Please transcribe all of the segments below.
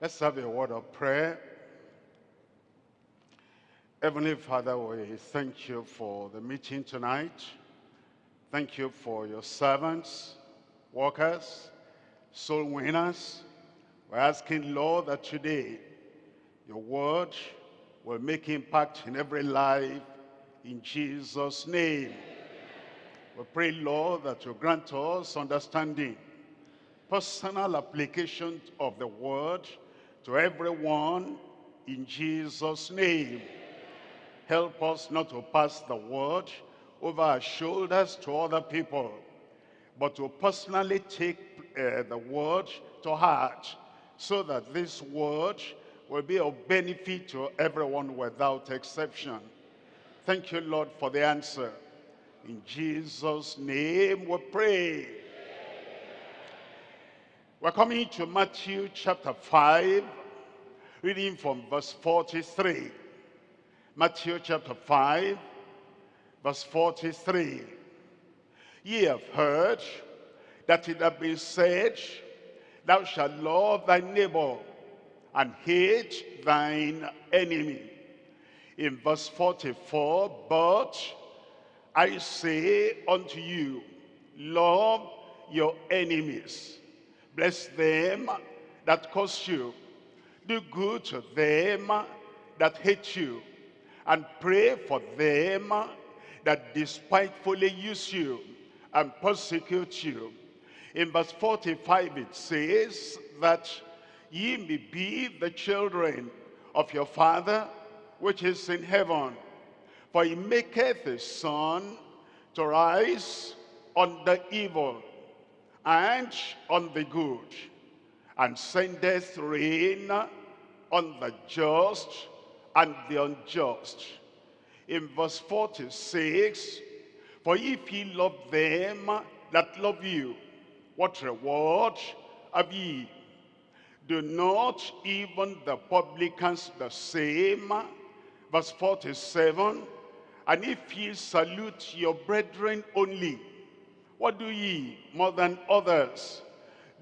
Let's have a word of prayer. Heavenly Father, we thank you for the meeting tonight. Thank you for your servants, workers, soul winners. We're asking, Lord, that today your word will make impact in every life in Jesus' name. We pray, Lord, that you grant us understanding, personal application of the word to everyone in Jesus' name. Help us not to pass the word over our shoulders to other people, but to personally take uh, the word to heart so that this word will be of benefit to everyone without exception. Thank you, Lord, for the answer. In Jesus' name we pray. We're coming to Matthew chapter 5, reading from verse 43. Matthew chapter 5, verse 43. Ye have heard that it hath been said, Thou shalt love thy neighbor and hate thine enemy. In verse 44, But I say unto you, love your enemies, bless them that curse you, do good to them that hate you, and pray for them that despitefully use you and persecute you. In verse 45 it says that ye may be the children of your Father which is in heaven. For he maketh his sun to rise on the evil and on the good, and sendeth rain on the just and the unjust. In verse 46, For if ye love them that love you, what reward have ye? Do not even the publicans the same? Verse 47, And if ye salute your brethren only, what do ye more than others?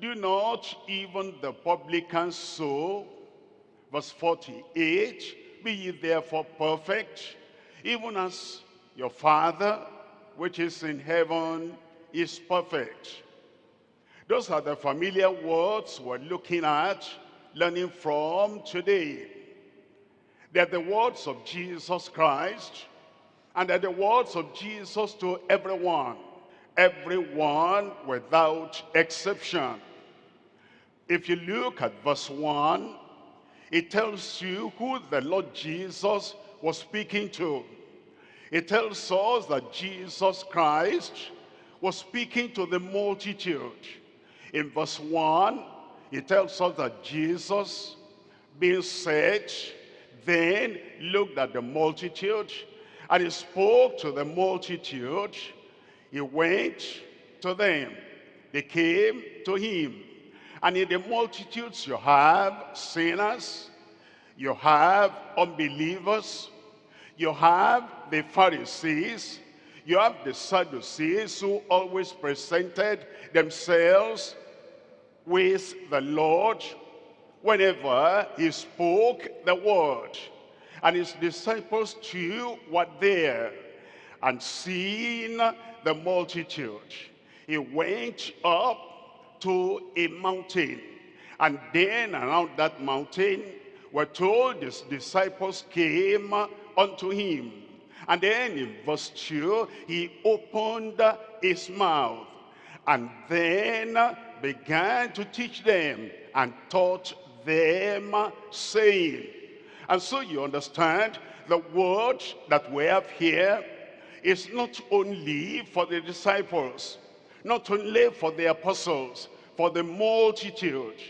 Do not even the publicans so? Verse 48, be ye therefore perfect, even as your Father, which is in heaven, is perfect. Those are the familiar words we're looking at, learning from today. They're the words of Jesus Christ, and they're the words of Jesus to everyone, everyone without exception. If you look at verse 1, it tells you who the Lord Jesus was speaking to. It tells us that Jesus Christ was speaking to the multitude. In verse 1, it tells us that Jesus, being said, then looked at the multitude, and he spoke to the multitude. He went to them. They came to him. And in the multitudes you have sinners, you have unbelievers, you have the Pharisees, you have the Sadducees who always presented themselves with the Lord whenever he spoke the word. And his disciples too were there. And seeing the multitude, he went up to a mountain. And then around that mountain, we're told his disciples came unto him. And then in verse 2, he opened his mouth and then began to teach them and taught them, saying. And so you understand the word that we have here is not only for the disciples, not only for the apostles, for the multitude.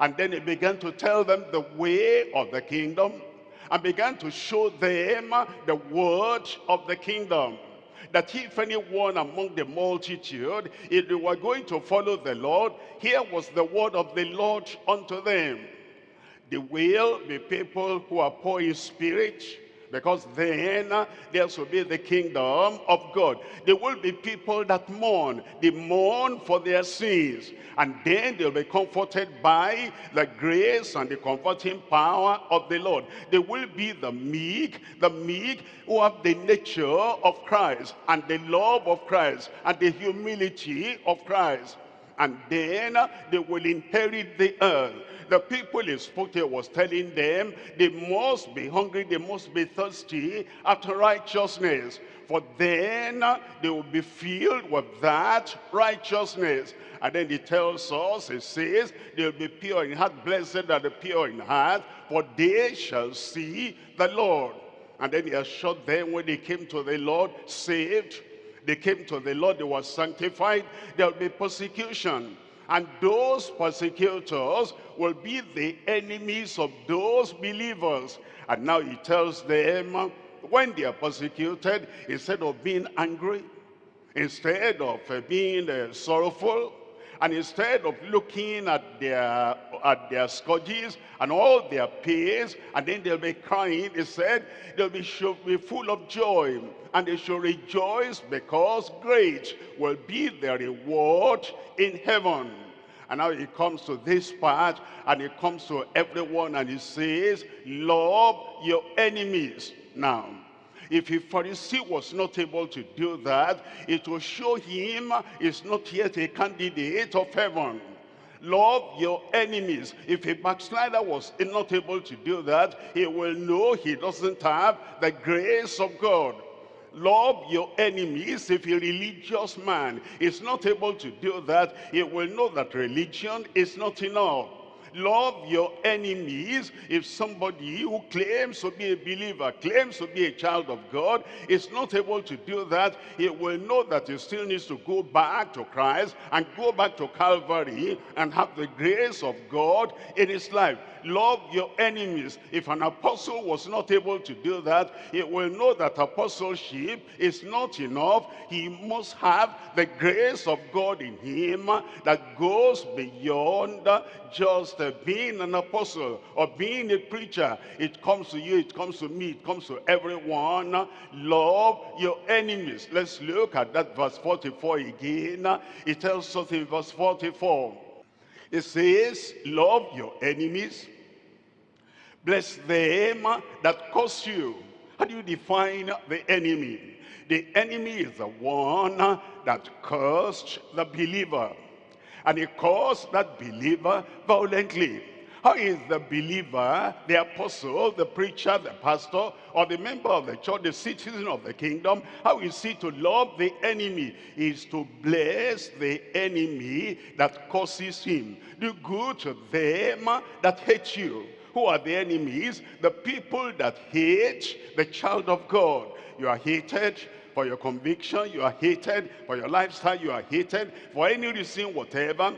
And then he began to tell them the way of the kingdom and began to show them the word of the kingdom. That if anyone among the multitude, if they were going to follow the Lord, here was the word of the Lord unto them. They will be people who are poor in spirit, because then there will be the kingdom of God. There will be people that mourn. They mourn for their sins. And then they'll be comforted by the grace and the comforting power of the Lord. They will be the meek, the meek who have the nature of Christ and the love of Christ and the humility of Christ and then they will inherit the earth. The people in Sputia was telling them they must be hungry, they must be thirsty after righteousness. For then they will be filled with that righteousness. And then he tells us, he says, they'll be pure in heart, blessed are the pure in heart, for they shall see the Lord. And then he assured them when they came to the Lord, saved, they came to the Lord, they were sanctified, there will be persecution. And those persecutors will be the enemies of those believers. And now he tells them, when they are persecuted, instead of being angry, instead of uh, being uh, sorrowful, and instead of looking at their at their scourges and all their pains and then they'll be crying they said they'll be should be full of joy and they should rejoice because great will be their reward in heaven. And now he comes to this part and he comes to everyone and he says love your enemies. Now if a Pharisee was not able to do that, it will show him is not yet a candidate of heaven. Love your enemies. If a backslider was not able to do that, he will know he doesn't have the grace of God love your enemies if a religious man is not able to do that he will know that religion is not enough love your enemies. If somebody who claims to be a believer, claims to be a child of God, is not able to do that, he will know that he still needs to go back to Christ and go back to Calvary and have the grace of God in his life love your enemies. If an apostle was not able to do that, he will know that apostleship is not enough. He must have the grace of God in him that goes beyond just uh, being an apostle or being a preacher. It comes to you, it comes to me, it comes to everyone. Love your enemies. Let's look at that verse 44 again. It tells us in verse 44. It says, love your enemies, Bless them that curse you. How do you define the enemy? The enemy is the one that cursed the believer. And he cursed that believer violently. How is the believer, the apostle, the preacher, the pastor, or the member of the church, the citizen of the kingdom, how is he to love the enemy? Is to bless the enemy that causes him. Do good to them that hate you who are the enemies? The people that hate the child of God. You are hated for your conviction. You are hated for your lifestyle. You are hated for any reason, whatever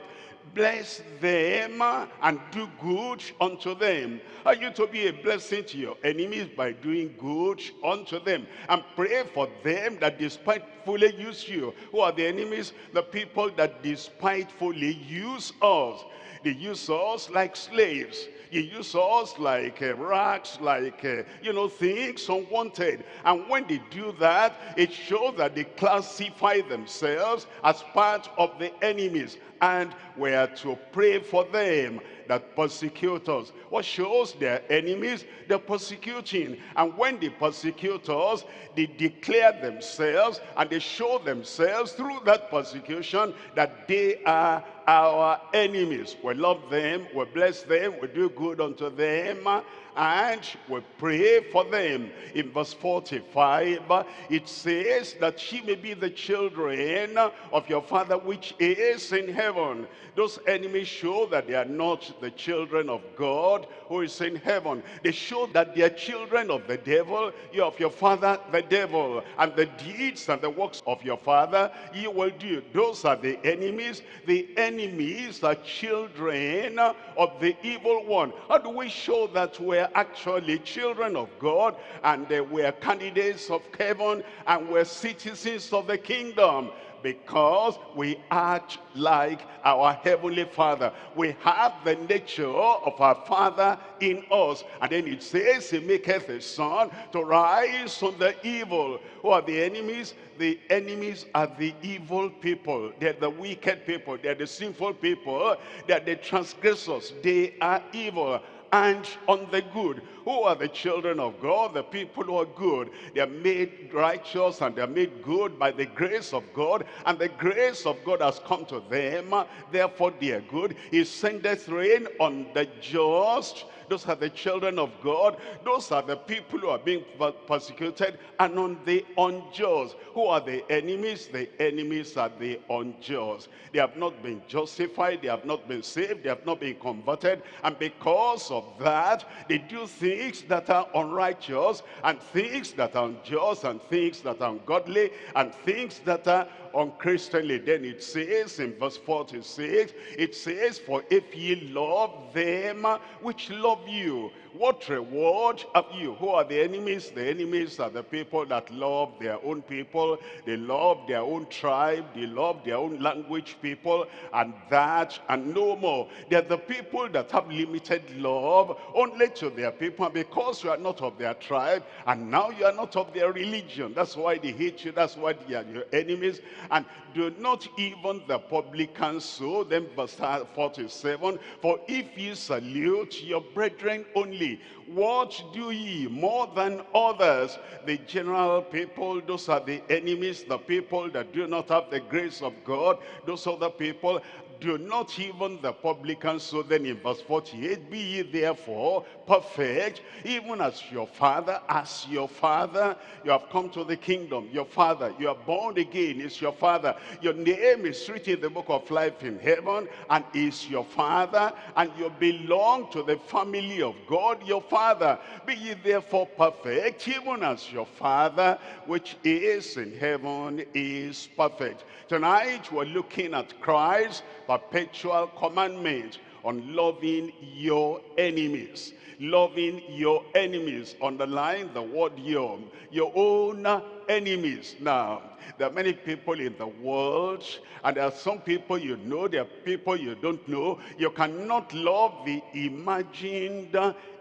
bless them and do good unto them. Are you to be a blessing to your enemies by doing good unto them? And pray for them that despitefully use you. Who are the enemies? The people that despitefully use us. They use us like slaves. You use us like uh, racks, like, uh, you know, things unwanted. And when they do that, it shows that they classify themselves as part of the enemies. And we are to pray for them that persecute us. What shows their enemies? They're persecuting. And when they persecute us, they declare themselves and they show themselves through that persecution that they are our enemies. We love them, we bless them, we do good unto them, and we pray for them. In verse 45, it says that she may be the children of your Father which is in heaven. Those enemies show that they are not the children of God who is in heaven. They show that they are children of the devil, you of your father, the devil. And the deeds and the works of your father, you will do. Those are the enemies. The enemies are children of the evil one. How do we show that we're actually children of God and they we're candidates of heaven and we're citizens of the kingdom? because we act like our Heavenly Father. We have the nature of our Father in us. And then it says, He maketh His sun to rise on the evil. Who are the enemies? The enemies are the evil people. They're the wicked people. They're the sinful people. They're the transgressors. They are evil and on the good. Who are the children of God? The people who are good. They are made righteous and they are made good by the grace of God. And the grace of God has come to them. Therefore they are good. He sendeth rain on the just those are the children of God. Those are the people who are being persecuted and on the unjust. Who are the enemies? The enemies are the unjust. They have not been justified. They have not been saved. They have not been converted. And because of that, they do things that are unrighteous and things that are unjust and things that are ungodly and things that are unchristianly. Then it says in verse 46, it says, For if ye love them which love you, what reward have you? Who are the enemies? The enemies are the people that love their own people. They love their own tribe. They love their own language people. And that and no more. They're the people that have limited love only to their people. because you are not of their tribe and now you are not of their religion. That's why they hate you. That's why they are your enemies. And do not even the publicans so. Then verse 47. For if you salute your brethren only, what do ye more than others? The general people, those are the enemies, the people that do not have the grace of God. Those other people do not even the publicans. So then in verse 48, be ye therefore perfect, even as your father, as your father, you have come to the kingdom. Your father, you are born again, is your father. Your name is written in the book of life in heaven, and is your father, and you belong to the family of God, your father. Be ye therefore perfect, even as your father, which is in heaven, is perfect. Tonight we're looking at Christ perpetual commandment on loving your enemies. Loving your enemies. Underline the word your. Your own enemies. Now there are many people in the world and there are some people you know there are people you don't know. You cannot love the imagined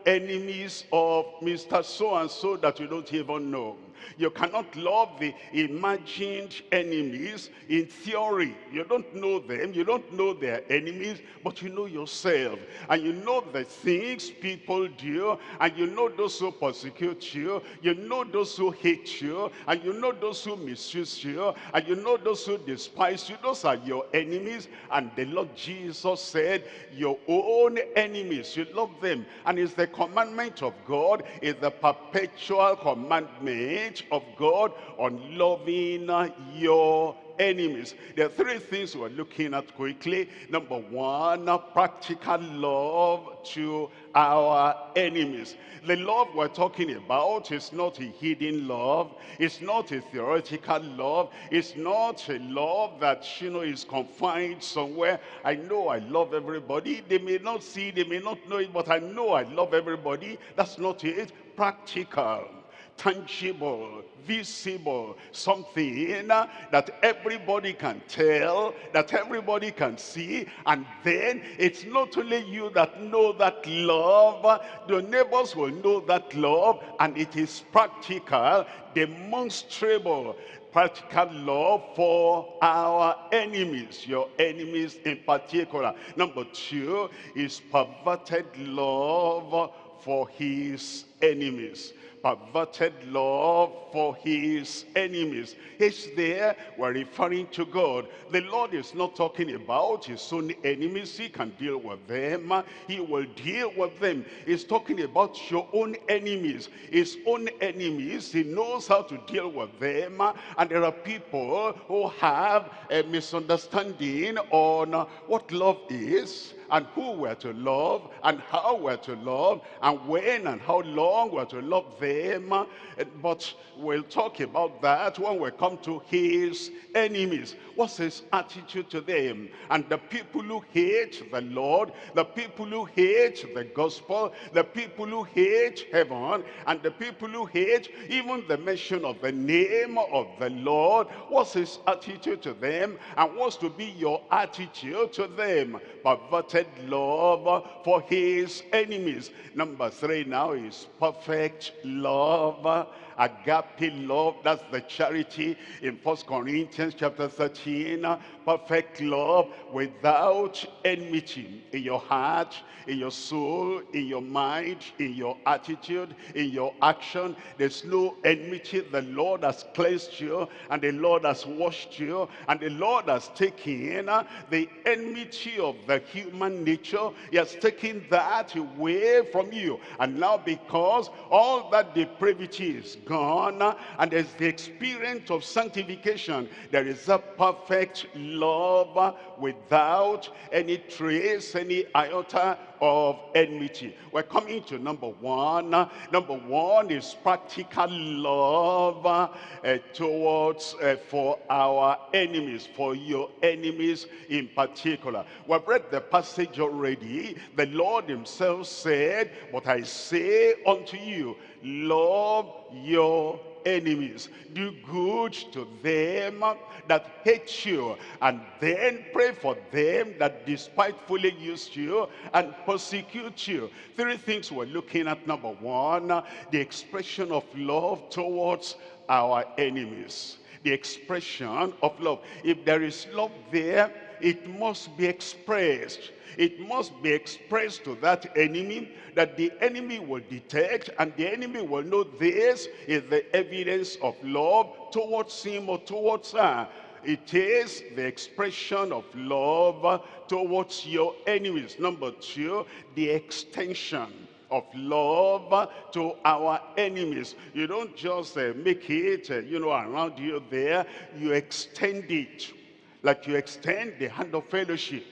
enemies of mr so and so that you don't even know you cannot love the imagined enemies in theory. You don't know them. You don't know their enemies, but you know yourself. And you know the things people do. And you know those who persecute you. You know those who hate you. And you know those who misuse you. And you know those who despise you. Those are your enemies. And the Lord Jesus said, your own enemies, you love them. And it's the commandment of God, It's the perpetual commandment of God on loving your enemies. There are three things we're looking at quickly. Number one, practical love to our enemies. The love we're talking about is not a hidden love. It's not a theoretical love. It's not a love that, you know, is confined somewhere. I know I love everybody. They may not see, they may not know it, but I know I love everybody. That's not it. Practical tangible, visible, something that everybody can tell, that everybody can see, and then it's not only you that know that love, the neighbors will know that love, and it is practical, demonstrable, practical love for our enemies, your enemies in particular. Number two is perverted love for his enemies perverted love for his enemies. He's there, we're referring to God. The Lord is not talking about his own enemies. He can deal with them. He will deal with them. He's talking about your own enemies. His own enemies, he knows how to deal with them. And there are people who have a misunderstanding on what love is and who we're to love and how we're to love and when and how long we're to love them. Eh, but we'll talk about that when we come to his enemies. What's his attitude to them? And the people who hate the Lord, the people who hate the gospel, the people who hate heaven, and the people who hate even the mention of the name of the Lord. What's his attitude to them? And what's to be your attitude to them? Perverted love for his enemies. Number three now is perfect love agape love that's the charity in First corinthians chapter 13 perfect love without enmity in your heart in your soul in your mind in your attitude in your action. There's no enmity. The lord has cleansed you and the lord has washed you and the lord has taken uh, the enmity of the human nature. He has taken that away from you. And now because all that depravity is gone and there's the experience of sanctification. There is a perfect love without any trace any iota of enmity. We're coming to number one. Number one is practical love uh, towards uh, for our enemies for your enemies in particular. We've read the passage already. The lord himself said but i say unto you love your enemies. Do good to them that hate you and then pray for them that despitefully use you and persecute you. Three things we're looking at. Number one the expression of love towards our enemies. The expression of love. If there is love there it must be expressed it must be expressed to that enemy that the enemy will detect and the enemy will know this is the evidence of love towards him or towards her. It is the expression of love towards your enemies. Number two, the extension of love to our enemies. You don't just uh, make it, uh, you know, around you there. You extend it like you extend the hand of fellowship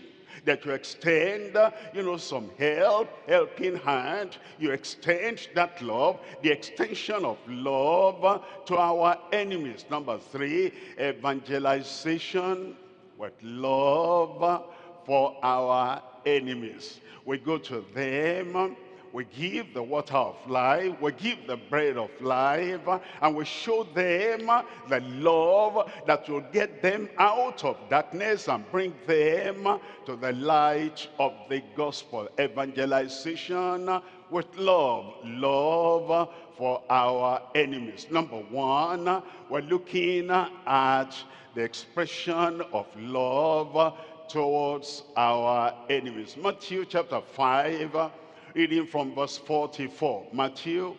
that you extend, uh, you know, some help, helping hand. You extend that love, the extension of love uh, to our enemies. Number three, evangelization with love uh, for our enemies. We go to them um, we give the water of life, we give the bread of life, and we show them the love that will get them out of darkness and bring them to the light of the gospel. Evangelization with love, love for our enemies. Number one, we're looking at the expression of love towards our enemies. Matthew chapter 5, reading from verse 44. Matthew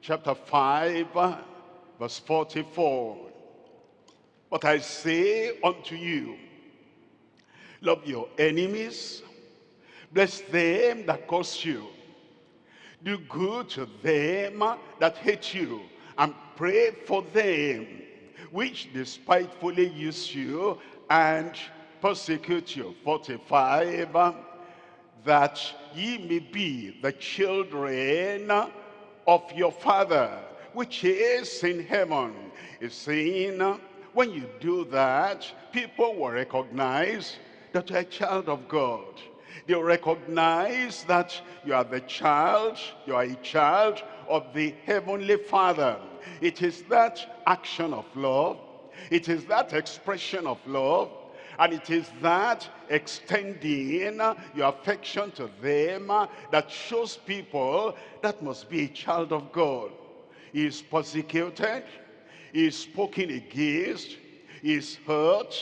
chapter 5, verse 44. But I say unto you, love your enemies, bless them that curse you, do good to them that hate you, and pray for them which despitefully use you and persecute you. 45 that ye may be the children of your Father, which is in heaven. Is saying, when you do that, people will recognize that you're a child of God. They'll recognize that you are the child, you are a child of the Heavenly Father. It is that action of love, it is that expression of love and it is that extending your affection to them that shows people that must be a child of God. He is persecuted, he is spoken against, he is hurt,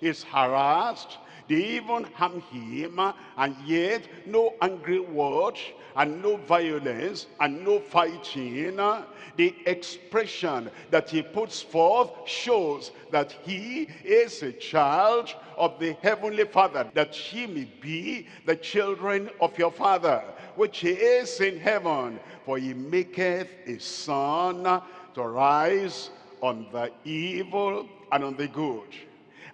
he is harassed, they even harm him, and yet no angry words, and no violence, and no fighting. The expression that he puts forth shows that he is a child of the heavenly Father, that he may be the children of your Father, which is in heaven. For he maketh his sun to rise on the evil and on the good,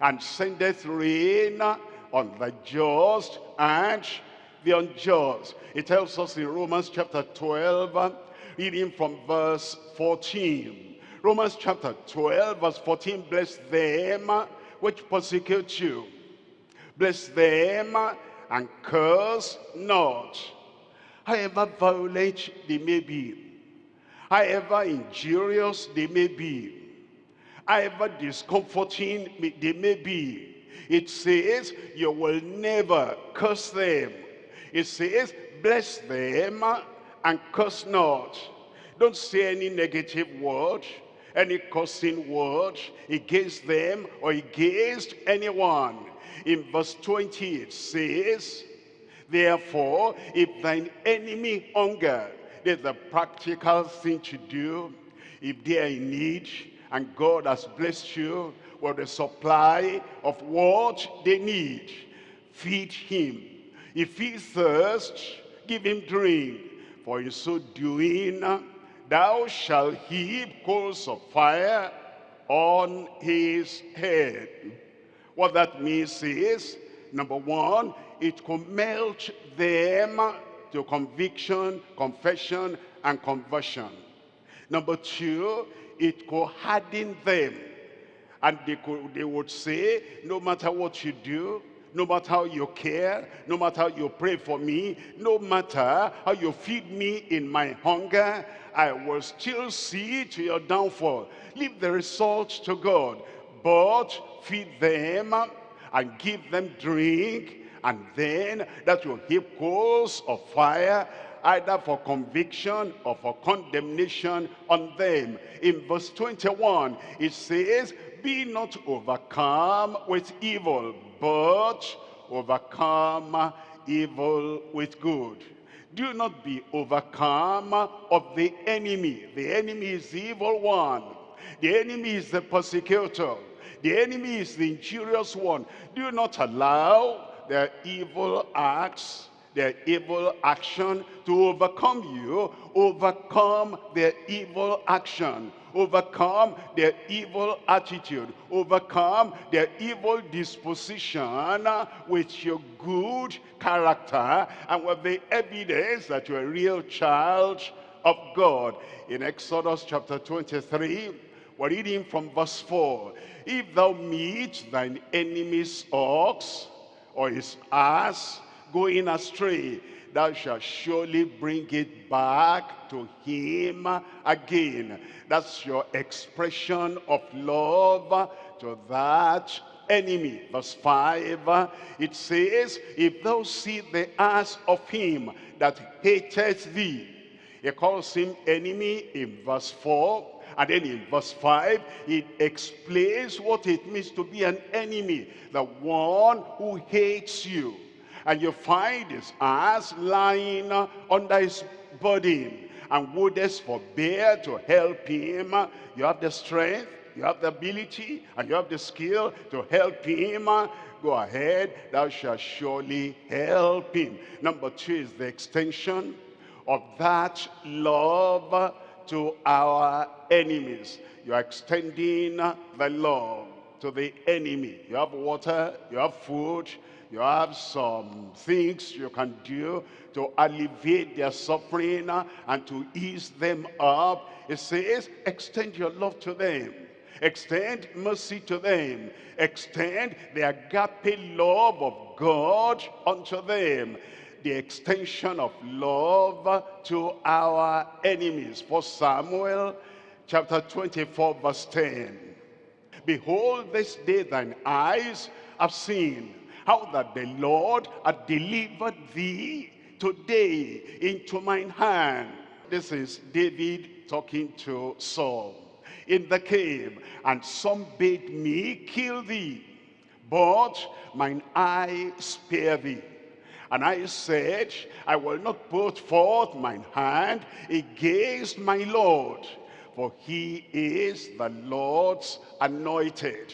and sendeth rain on the just and the unjust. It tells us in Romans chapter 12, reading from verse 14. Romans chapter 12, verse 14, bless them which persecute you. Bless them and curse not. However violent they may be, however injurious they may be, however discomforting they may be, it says you will never curse them. It says bless them and curse not. Don't say any negative word, any cursing word against them or against anyone. In verse 20 it says, Therefore, if thine enemy hunger, there's a practical thing to do. If they are in need and God has blessed you with the supply of what they need, feed him. If he thirsts, give him drink. For in so doing, thou shalt heap coals of fire on his head. What that means is, number one, it could melt them to conviction, confession, and conversion. Number two, it could harden them. And they, could, they would say, no matter what you do, no matter how you care, no matter how you pray for me, no matter how you feed me in my hunger, I will still see to your downfall. Leave the results to God, but feed them and give them drink, and then that will heap coals of fire either for conviction or for condemnation on them. In verse 21, it says, Be not overcome with evil, but overcome evil with good. Do not be overcome of the enemy. The enemy is the evil one. The enemy is the persecutor. The enemy is the injurious one. Do not allow their evil acts their evil action to overcome you, overcome their evil action, overcome their evil attitude, overcome their evil disposition with your good character and with the evidence that you're a real child of God. In Exodus chapter 23, we're reading from verse 4. If thou meet thine enemy's ox or his ass going astray, thou shalt surely bring it back to him again. That's your expression of love to that enemy. Verse 5, it says, If thou see the ass of him that hateth thee, he calls him enemy in verse 4, and then in verse 5, it explains what it means to be an enemy, the one who hates you and you find his ass lying under his body. And wouldest forbear to help him. You have the strength you have the ability and you have the skill to help him. Go ahead thou shalt surely help him. Number two is the extension of that love to our enemies. You are extending the love to the enemy. You have water you have food you have some things you can do to alleviate their suffering and to ease them up. It says, extend your love to them. Extend mercy to them. Extend the agape love of God unto them. The extension of love to our enemies. First Samuel chapter 24 verse 10. Behold, this day thine eyes have seen how that the Lord had delivered thee today into mine hand. This is David talking to Saul in the cave. And some bade me kill thee, but mine eye spare thee. And I said, I will not put forth mine hand against my Lord, for he is the Lord's anointed.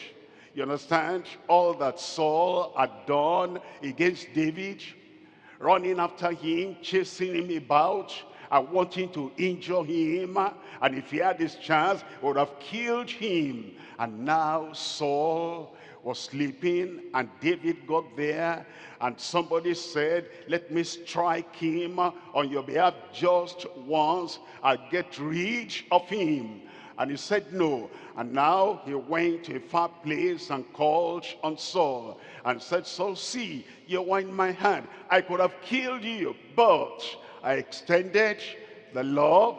You understand? All that Saul had done against David, running after him, chasing him about, and wanting to injure him. And if he had this chance, would have killed him. And now Saul was sleeping and David got there and somebody said, let me strike him on your behalf just once. I'll get rid of him. And he said no. And now he went to a far place and called on Saul and said, Saul, see, you are in my hand. I could have killed you, but I extended the love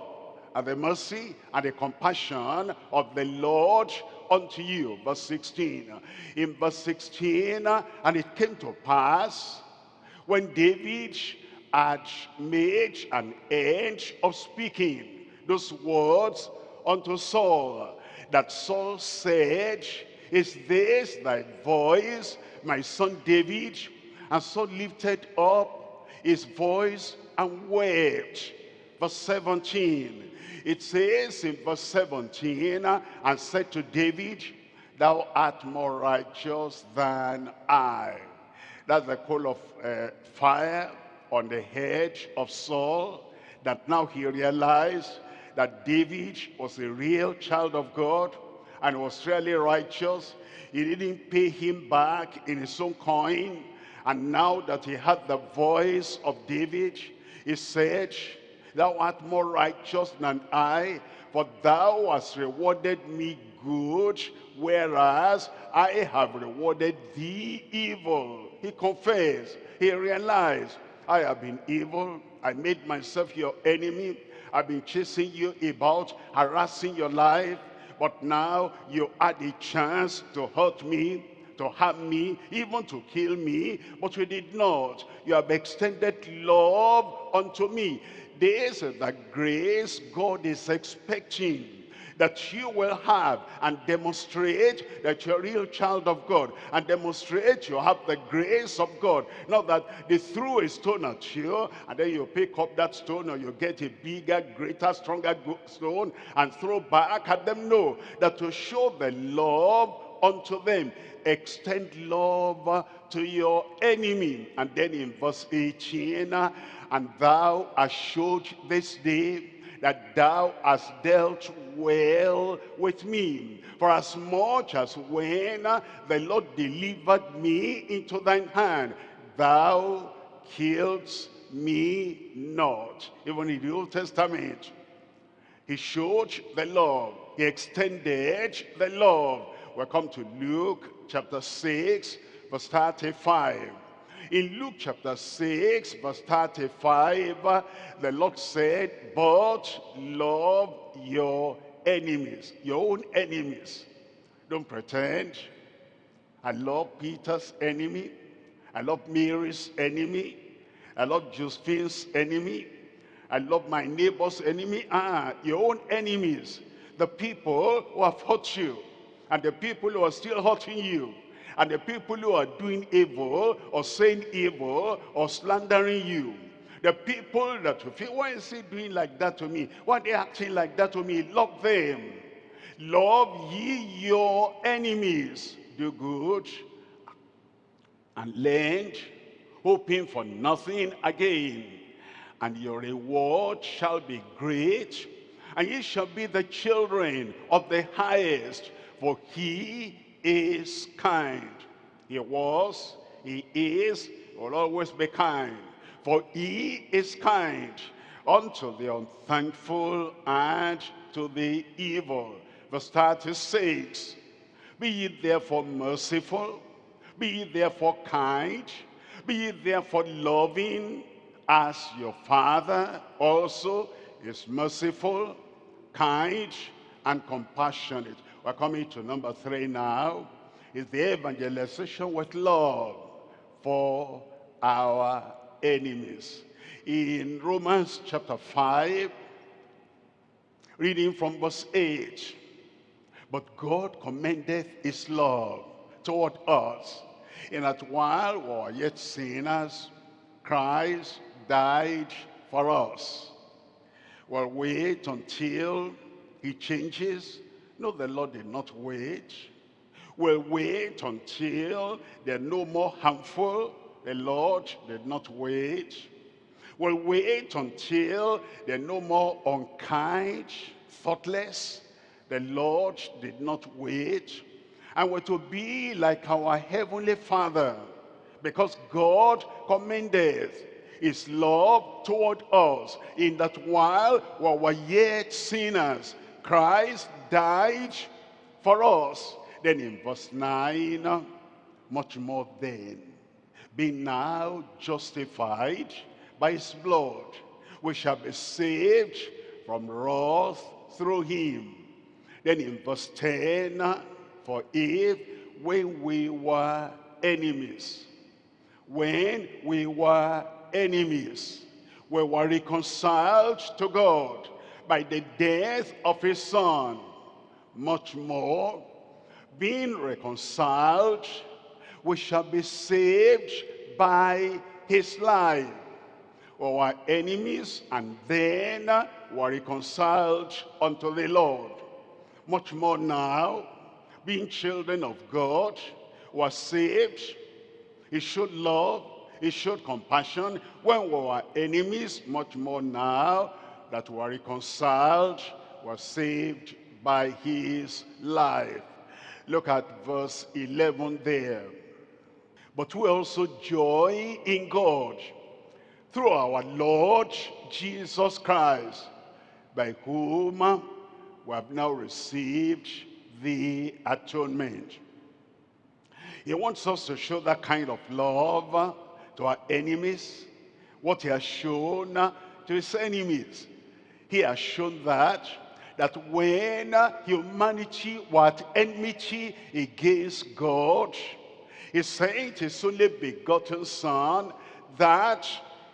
and the mercy and the compassion of the Lord unto you. Verse 16. In verse 16, and it came to pass when David had made an end of speaking those words unto Saul, that Saul said, Is this thy voice, my son David? And Saul lifted up his voice and wept. Verse 17, it says in verse 17, and said to David, Thou art more righteous than I. That's the coal of uh, fire on the head of Saul, that now he realized that David was a real child of God and was really righteous. He didn't pay him back in his own coin. And now that he had the voice of David, he said, Thou art more righteous than I, for thou hast rewarded me good, whereas I have rewarded thee evil. He confessed, he realized, I have been evil, I made myself your enemy, I've been chasing you about, harassing your life, but now you had a chance to hurt me, to harm me, even to kill me, but you did not. You have extended love unto me. This is the grace God is expecting that you will have and demonstrate that you're a real child of God and demonstrate you have the grace of God. Not that they threw a stone at you and then you pick up that stone or you get a bigger, greater, stronger stone and throw back at them. No, that to show the love unto them. Extend love to your enemy. And then in verse 18, and thou hast showed this day that thou hast dealt well with me. For as much as when the Lord delivered me into thine hand, thou killedst me not. Even in the Old Testament, he showed the love. He extended the love. we come to Luke chapter 6, verse 35. In Luke chapter 6, verse 35, the Lord said, but love your enemies, your own enemies. Don't pretend. I love Peter's enemy. I love Mary's enemy. I love Josephine's enemy. I love my neighbor's enemy. Ah, your own enemies. The people who have hurt you. And the people who are still hurting you. And the people who are doing evil or saying evil or slandering you. The people that you feel, why is he doing like that to me? Why are they acting like that to me? Love them. Love ye your enemies. Do good and lend, hoping for nothing again. And your reward shall be great, and ye shall be the children of the highest, for he is kind. He was, he is, will always be kind. For he is kind unto the unthankful and to the evil. Verse 36, Be ye therefore merciful, be ye therefore kind, be ye therefore loving, as your Father also is merciful, kind, and compassionate. We're coming to number three now. Is the evangelization with love for our enemies. In Romans chapter 5, reading from verse 8, But God commendeth his love toward us, in that while we were yet sinners, Christ died for us. We'll wait until he changes no, the Lord did not wait. We'll wait until they're no more harmful. The Lord did not wait. We'll wait until they're no more unkind, thoughtless. The Lord did not wait. And we're to be like our heavenly Father. Because God commendeth his love toward us in that while we were yet sinners, Christ died for us. Then in verse 9, much more then, being now justified by his blood, we shall be saved from wrath through him. Then in verse 10, for if when we were enemies, when we were enemies, we were reconciled to God by the death of his son, much more, being reconciled, we shall be saved by his life. We were enemies and then were reconciled unto the Lord. Much more now, being children of God, were saved. He showed love, he showed compassion when we were enemies, much more now that we are reconciled, were saved by his life. Look at verse 11 there. But we also joy in God through our Lord Jesus Christ, by whom we have now received the atonement. He wants us to show that kind of love to our enemies, what he has shown to his enemies. He has shown that, that when humanity was enmity against God, he sent his only begotten son that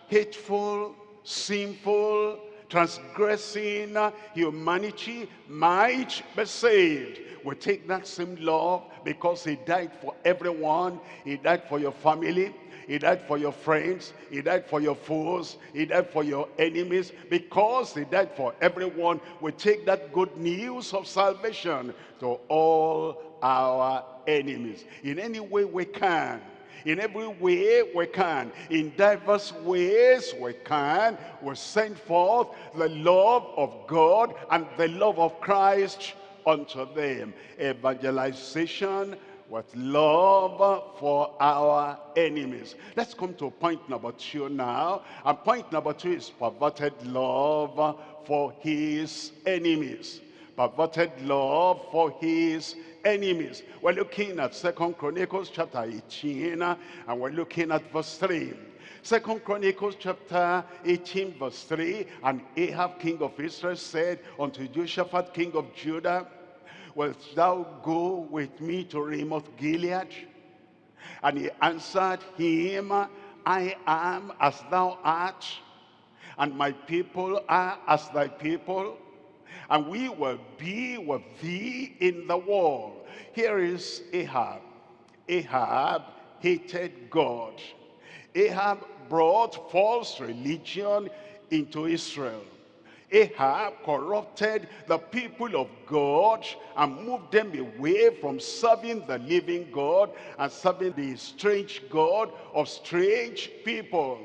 hateful, sinful, transgressing humanity might be saved. We take that same love because he died for everyone. He died for your family. He died for your friends. He died for your foes. He died for your enemies. Because he died for everyone, we take that good news of salvation to all our enemies. In any way we can in every way we can, in diverse ways we can, we send forth the love of God and the love of Christ unto them. Evangelization with love for our enemies. Let's come to point number two now. And point number two is perverted love for his enemies. Perverted love for his enemies. We're looking at Second Chronicles chapter 18 and we're looking at verse 3. Second Chronicles chapter 18 verse 3 And Ahab king of Israel said unto Jehoshaphat king of Judah Wilt thou go with me to Ramoth Gilead? And he answered him I am as thou art and my people are as thy people and we will be with thee in the war. Here is Ahab. Ahab hated God. Ahab brought false religion into Israel. Ahab corrupted the people of God and moved them away from serving the living God and serving the strange God of strange people.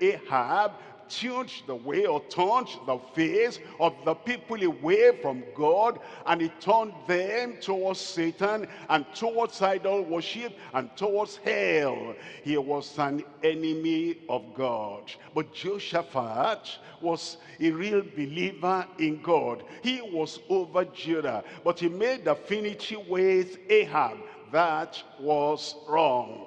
Ahab tuned the way or turned the face of the people away from God and he turned them towards Satan and towards idol worship and towards hell. He was an enemy of God. But Jehoshaphat was a real believer in God. He was over Judah, but he made affinity with Ahab. That was wrong.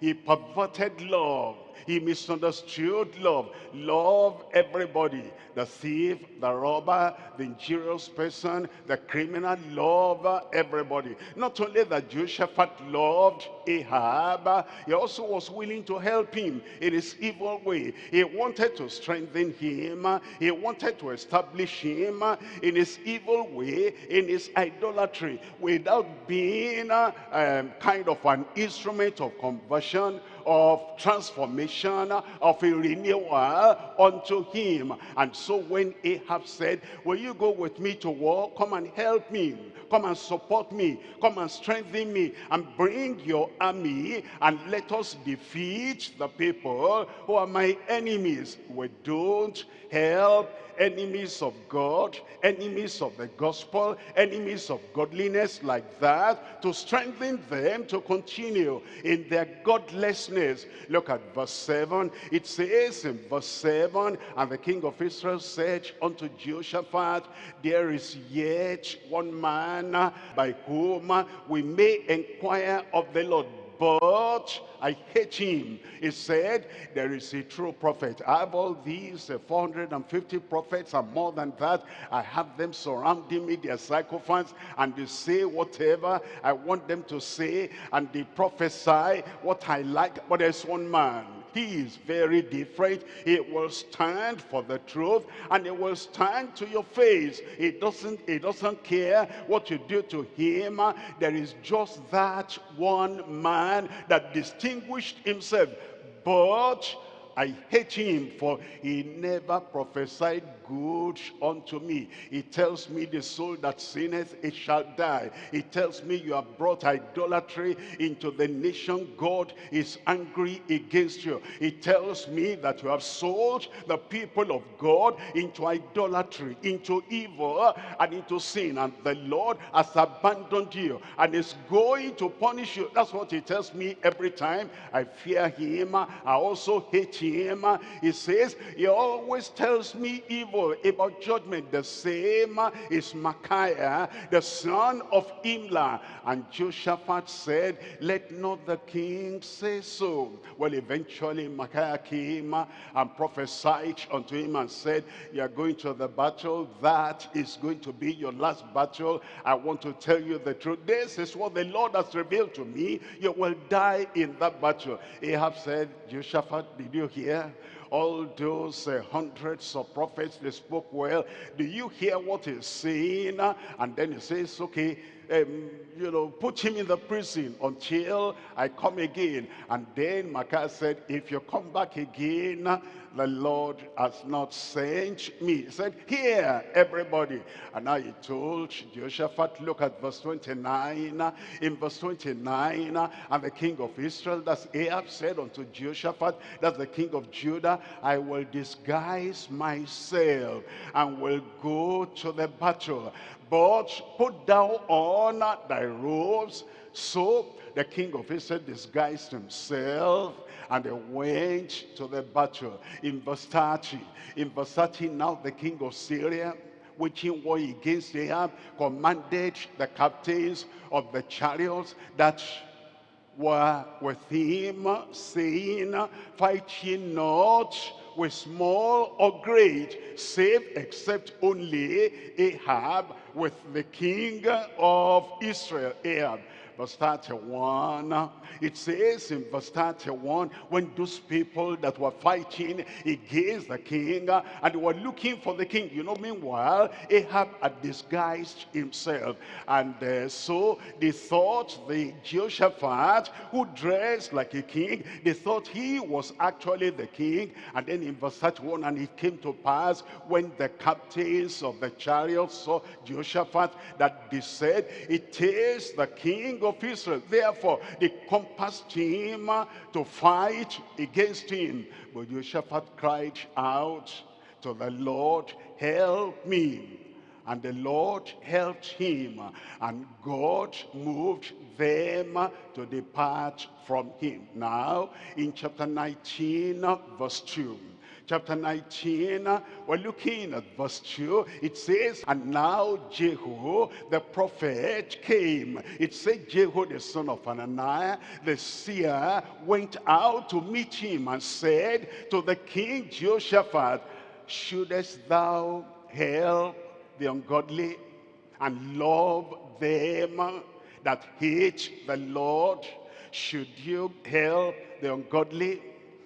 He perverted love he misunderstood love. Love everybody. The thief, the robber, the injurious person, the criminal, love everybody. Not only that Jehoshaphat loved Ahab, he also was willing to help him in his evil way. He wanted to strengthen him. He wanted to establish him in his evil way, in his idolatry, without being um, kind of an instrument of conversion of transformation, of a renewal unto him. And so when Ahab said, will you go with me to war? Come and help me. Come and support me. Come and strengthen me. And bring your army and let us defeat the people who are my enemies. We don't help enemies of God, enemies of the gospel, enemies of godliness like that, to strengthen them to continue in their godlessness. Look at verse 7. It says in verse 7, And the king of Israel said unto Jehoshaphat, There is yet one man by whom we may inquire of the Lord but I hate him. He said, there is a true prophet. I have all these uh, 450 prophets and more than that. I have them surrounding me, their sycophants, and they say whatever I want them to say, and they prophesy what I like. But there's one man he is very different. He will stand for the truth and he will stand to your face. He doesn't, he doesn't care what you do to him. There is just that one man that distinguished himself. But I hate him for he never prophesied good unto me. He tells me the soul that sinneth, it shall die. He tells me you have brought idolatry into the nation. God is angry against you. He tells me that you have sold the people of God into idolatry, into evil, and into sin. And the Lord has abandoned you and is going to punish you. That's what he tells me every time. I fear him. I also hate him. He says, he always tells me evil about judgment. The same is Micaiah, the son of Imlah. And Jehoshaphat said, let not the king say so. Well, eventually Micaiah came and prophesied unto him and said, you are going to the battle. That is going to be your last battle. I want to tell you the truth. This is what the Lord has revealed to me. You will die in that battle. Ahab said, Jehoshaphat, did you hear? All those uh, hundreds of prophets, they spoke well. Do you hear what he's saying? And then he says, okay, um, you know, put him in the prison until I come again. And then Micaiah said, if you come back again, the Lord has not sent me. He said, here, everybody. And now he told Jehoshaphat, look at verse 29. In verse 29, and the king of Israel, that's Ahab, said unto Jehoshaphat, that's the king of Judah, I will disguise myself and will go to the battle. But put thou on thy robes. So the king of Israel disguised himself and they went to the battle. In verse 30, in verse 30 now the king of Syria, which waging war against Ahab, commanded the captains of the chariots that were with him, saying, Fight ye not with small or great, save except only Ahab with the king of Israel, Ahab verse 31. It says in verse 31, when those people that were fighting against the king and were looking for the king, you know, meanwhile, Ahab had disguised himself. And uh, so they thought the Jehoshaphat, who dressed like a king, they thought he was actually the king. And then in verse 31, and it came to pass when the captains of the chariots saw Jehoshaphat that they said, it is the king of Israel. Therefore, they compassed him uh, to fight against him. But Jehoshaphat cried out to the Lord, help me. And the Lord helped him, uh, and God moved them uh, to depart from him. Now, in chapter 19, verse 2 chapter 19, we're looking at verse 2. It says, And now Jehu, the prophet, came. It said Jehu, the son of Hananiah, the seer, went out to meet him and said to the king Jehoshaphat, Shouldest thou help the ungodly and love them that hate the Lord? Should you help the ungodly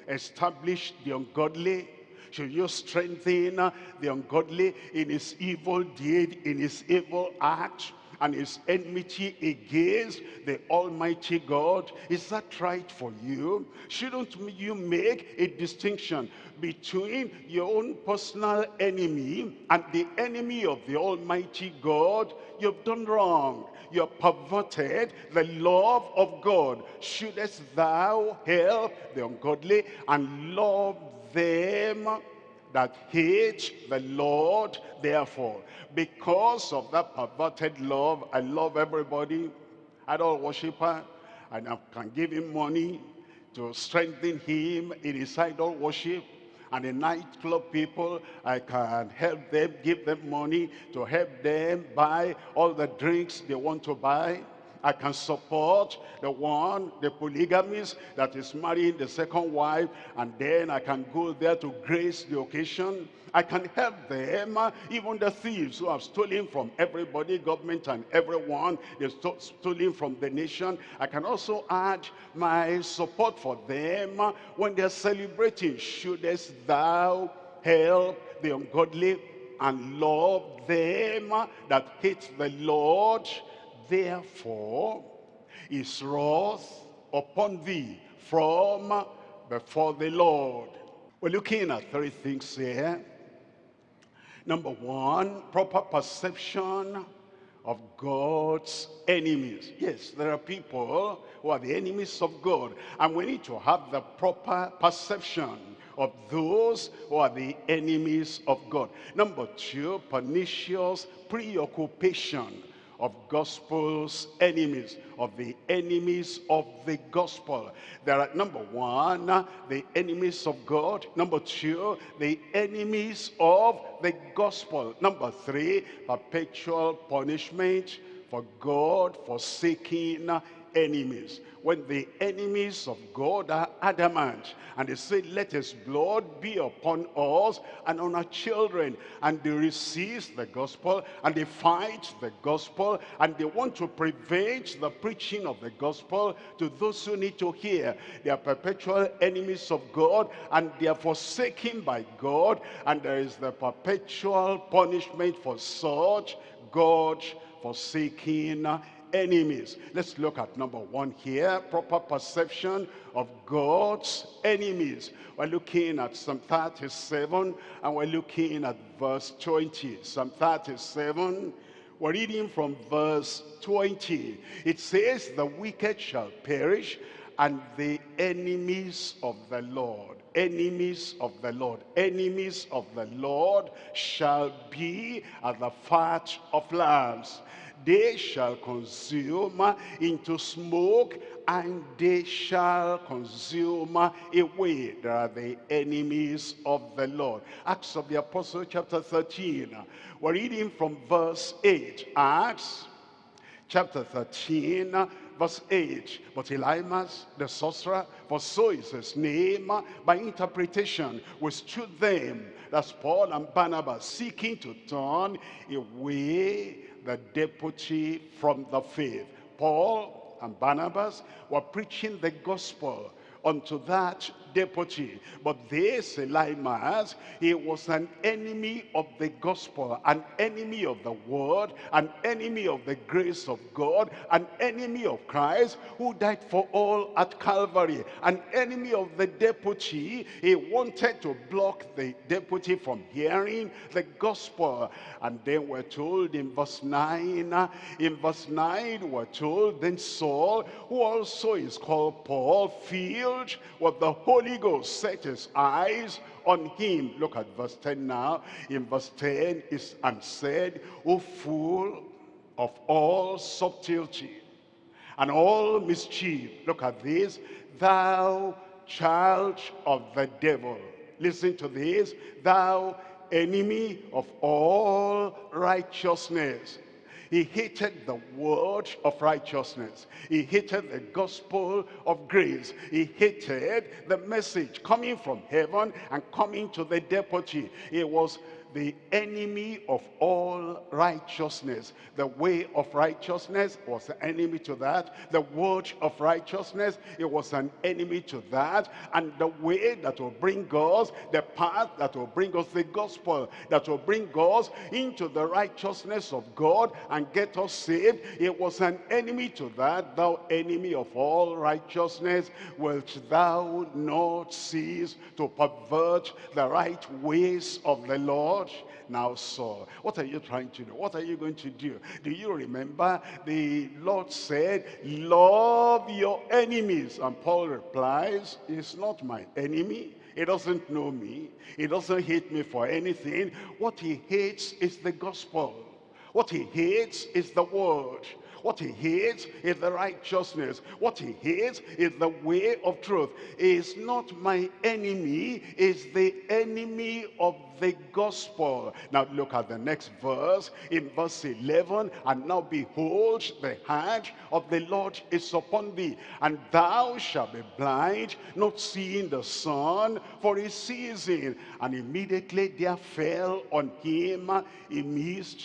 establish the ungodly? Should you strengthen the ungodly in his evil deed, in his evil act? and his enmity against the Almighty God. Is that right for you? Shouldn't you make a distinction between your own personal enemy and the enemy of the Almighty God? You've done wrong. You have perverted the love of God. Shouldest thou help the ungodly and love them that hate the Lord therefore. Because of that perverted love, I love everybody, idol worshiper, and I can give him money to strengthen him in his idol worship. And the nightclub people, I can help them, give them money to help them buy all the drinks they want to buy. I can support the one, the polygamist that is marrying the second wife, and then I can go there to grace the occasion. I can help them, even the thieves who have stolen from everybody, government and everyone. They've st stolen from the nation. I can also add my support for them when they're celebrating. Shouldest thou help the ungodly and love them that hate the Lord? Therefore is wrath upon thee from before the Lord. We're looking at three things here. Number one, proper perception of God's enemies. Yes, there are people who are the enemies of God. And we need to have the proper perception of those who are the enemies of God. Number two, pernicious preoccupation of gospel's enemies, of the enemies of the gospel. There are, number one, the enemies of God. Number two, the enemies of the gospel. Number three, perpetual punishment for God forsaking enemies. When the enemies of God are adamant and they say let his blood be upon us and on our children and they resist the gospel and they fight the gospel and they want to prevent the preaching of the gospel to those who need to hear they are perpetual enemies of God and they are forsaken by God and there is the perpetual punishment for such God forsaking enemies. Let's look at number one here, proper perception of God's enemies. We're looking at Psalm 37 and we're looking at verse 20. Psalm 37, we're reading from verse 20. It says, the wicked shall perish and the enemies of the Lord enemies of the Lord. Enemies of the Lord shall be at the fat of lambs they shall consume into smoke and they shall consume away. They are the enemies of the Lord. Acts of the Apostle chapter 13. We're reading from verse 8. Acts chapter 13 verse 8. But Elymas, the sorcerer, for so is his name, by interpretation withstood them, that's Paul and Barnabas, seeking to turn away the deputy from the faith. Paul and Barnabas were preaching the gospel unto that deputy. But this Elymas, he was an enemy of the gospel, an enemy of the word, an enemy of the grace of God, an enemy of Christ who died for all at Calvary, an enemy of the deputy. He wanted to block the deputy from hearing the gospel. And then we're told in verse 9, in verse 9 we're told, then Saul, who also is called Paul, filled with the Holy Ghost, set his eyes on him. Look at verse 10 now. In verse 10 is and said, O fool of all subtlety and all mischief. Look at this. Thou child of the devil. Listen to this. Thou enemy of all righteousness he hated the word of righteousness. He hated the gospel of grace. He hated the message coming from heaven and coming to the deputy. It was the enemy of all righteousness. The way of righteousness was an enemy to that. The word of righteousness, it was an enemy to that. And the way that will bring us, the path that will bring us the gospel, that will bring us into the righteousness of God and get us saved, it was an enemy to that. Thou enemy of all righteousness, wilt thou not cease to pervert the right ways of the Lord? Now Saul, what are you trying to do? What are you going to do? Do you remember the Lord said, love your enemies. And Paul replies, he's not my enemy. He doesn't know me. He doesn't hate me for anything. What he hates is the gospel. What he hates is the word. What he hates is the righteousness. What he hates is the way of truth. Is not my enemy, is the enemy of the gospel. Now look at the next verse in verse 11. And now behold, the hand of the Lord is upon thee, and thou shalt be blind, not seeing the sun for a season. And immediately there fell on him a mist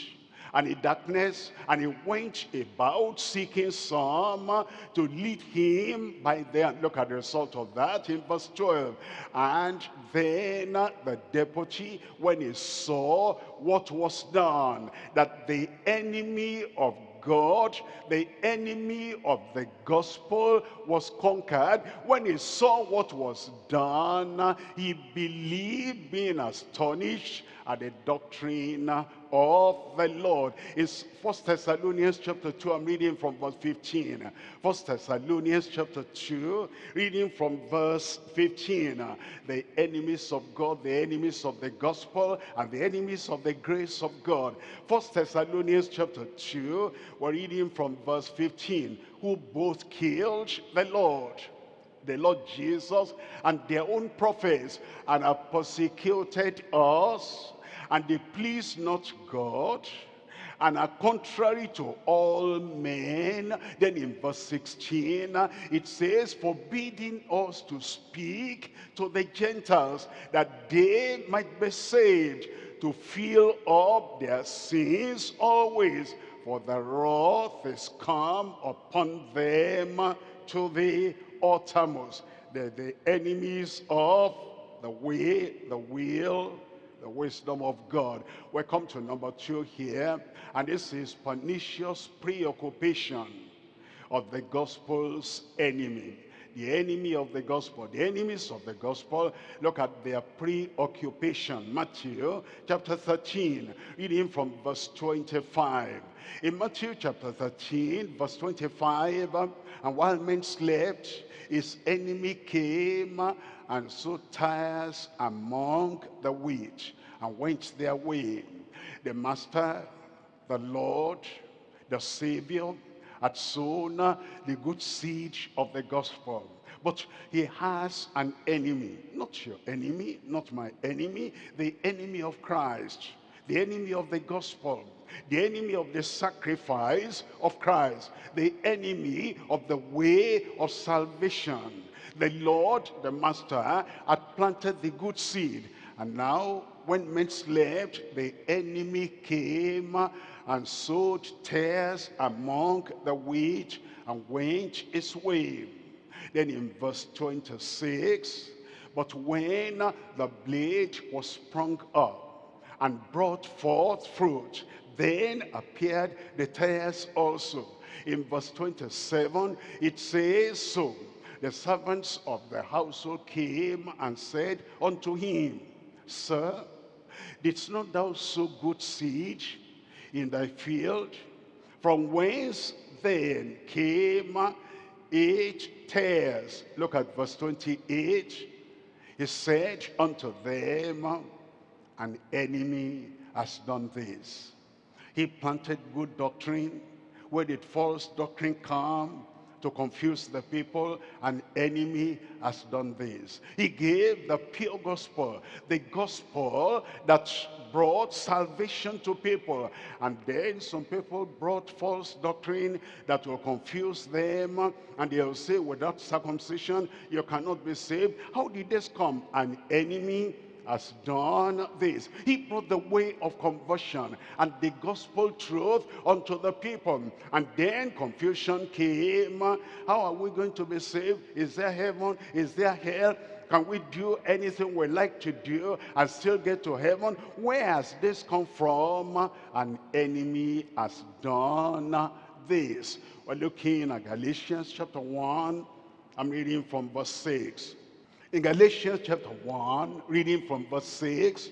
and in darkness, and he went about seeking some to lead him by there. Look at the result of that in verse 12. And then the deputy, when he saw what was done, that the enemy of God, the enemy of the gospel was conquered. When he saw what was done, he believed, being astonished at the doctrine of the Lord. It's First Thessalonians chapter 2, I'm reading from verse 15. First Thessalonians chapter 2, reading from verse 15. The enemies of God, the enemies of the gospel, and the enemies of the grace of God. First Thessalonians chapter 2, we're reading from verse 15. Who both killed the Lord the Lord Jesus and their own prophets and have persecuted us and they please not God and are contrary to all men. Then in verse 16, it says, forbidding us to speak to the Gentiles, that they might be saved, to fill up their sins always, for the wrath is come upon them to the uttermost. They're the enemies of the way, the will, the wisdom of God. We come to number two here, and this is pernicious preoccupation of the gospel's enemy. The enemy of the gospel, the enemies of the gospel, look at their preoccupation. Matthew chapter 13, reading from verse 25. In Matthew chapter 13, verse 25, and while men slept, his enemy came and sow tares among the wheat and went their way. The master, the Lord, the Savior had sown the good seed of the gospel. But he has an enemy, not your enemy, not my enemy, the enemy of Christ, the enemy of the gospel, the enemy of the sacrifice of Christ, the enemy of the way of salvation. The Lord, the Master, had planted the good seed. And now, when men slept, the enemy came and sowed tares among the wheat and went his way. Then in verse 26, but when the blade was sprung up and brought forth fruit, then appeared the tares also. In verse 27, it says so the servants of the household came and said unto him, Sir, didst not thou sow good seed in thy field? From whence then came eight tares? Look at verse 28. He said unto them, An enemy has done this. He planted good doctrine. Where did false doctrine come? To confuse the people, an enemy has done this. He gave the pure gospel, the gospel that brought salvation to people. And then some people brought false doctrine that will confuse them. And they'll say, without circumcision, you cannot be saved. How did this come? An enemy has done this. He brought the way of conversion and the gospel truth unto the people. And then confusion came. How are we going to be saved? Is there heaven? Is there hell? Can we do anything we like to do and still get to heaven? Where has this come from? An enemy has done this. We're looking at Galatians chapter 1. I'm reading from verse 6. In Galatians chapter 1, reading from verse 6,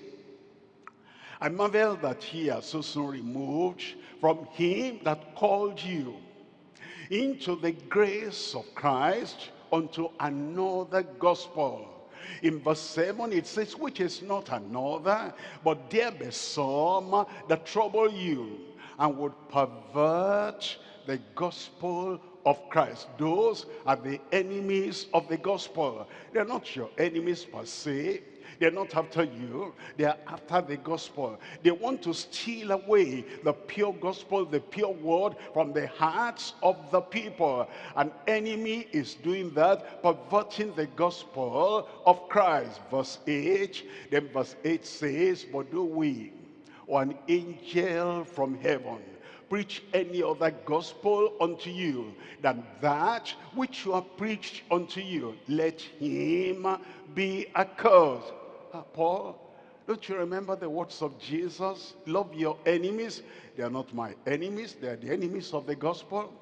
I marvel that ye are so soon removed from him that called you into the grace of Christ unto another gospel, In verse 7, it says, which is not another, but there be some that trouble you and would pervert the gospel of Christ. Those are the enemies of the gospel. They're not your enemies per se. They're not after you. They're after the gospel. They want to steal away the pure gospel, the pure word from the hearts of the people. An enemy is doing that, perverting the gospel of Christ. Verse 8, then verse 8 says, But do we, or an angel from heaven, preach any other gospel unto you than that which you have preached unto you. Let him be accursed. Ah, Paul, don't you remember the words of Jesus? Love your enemies. They are not my enemies. They are the enemies of the gospel.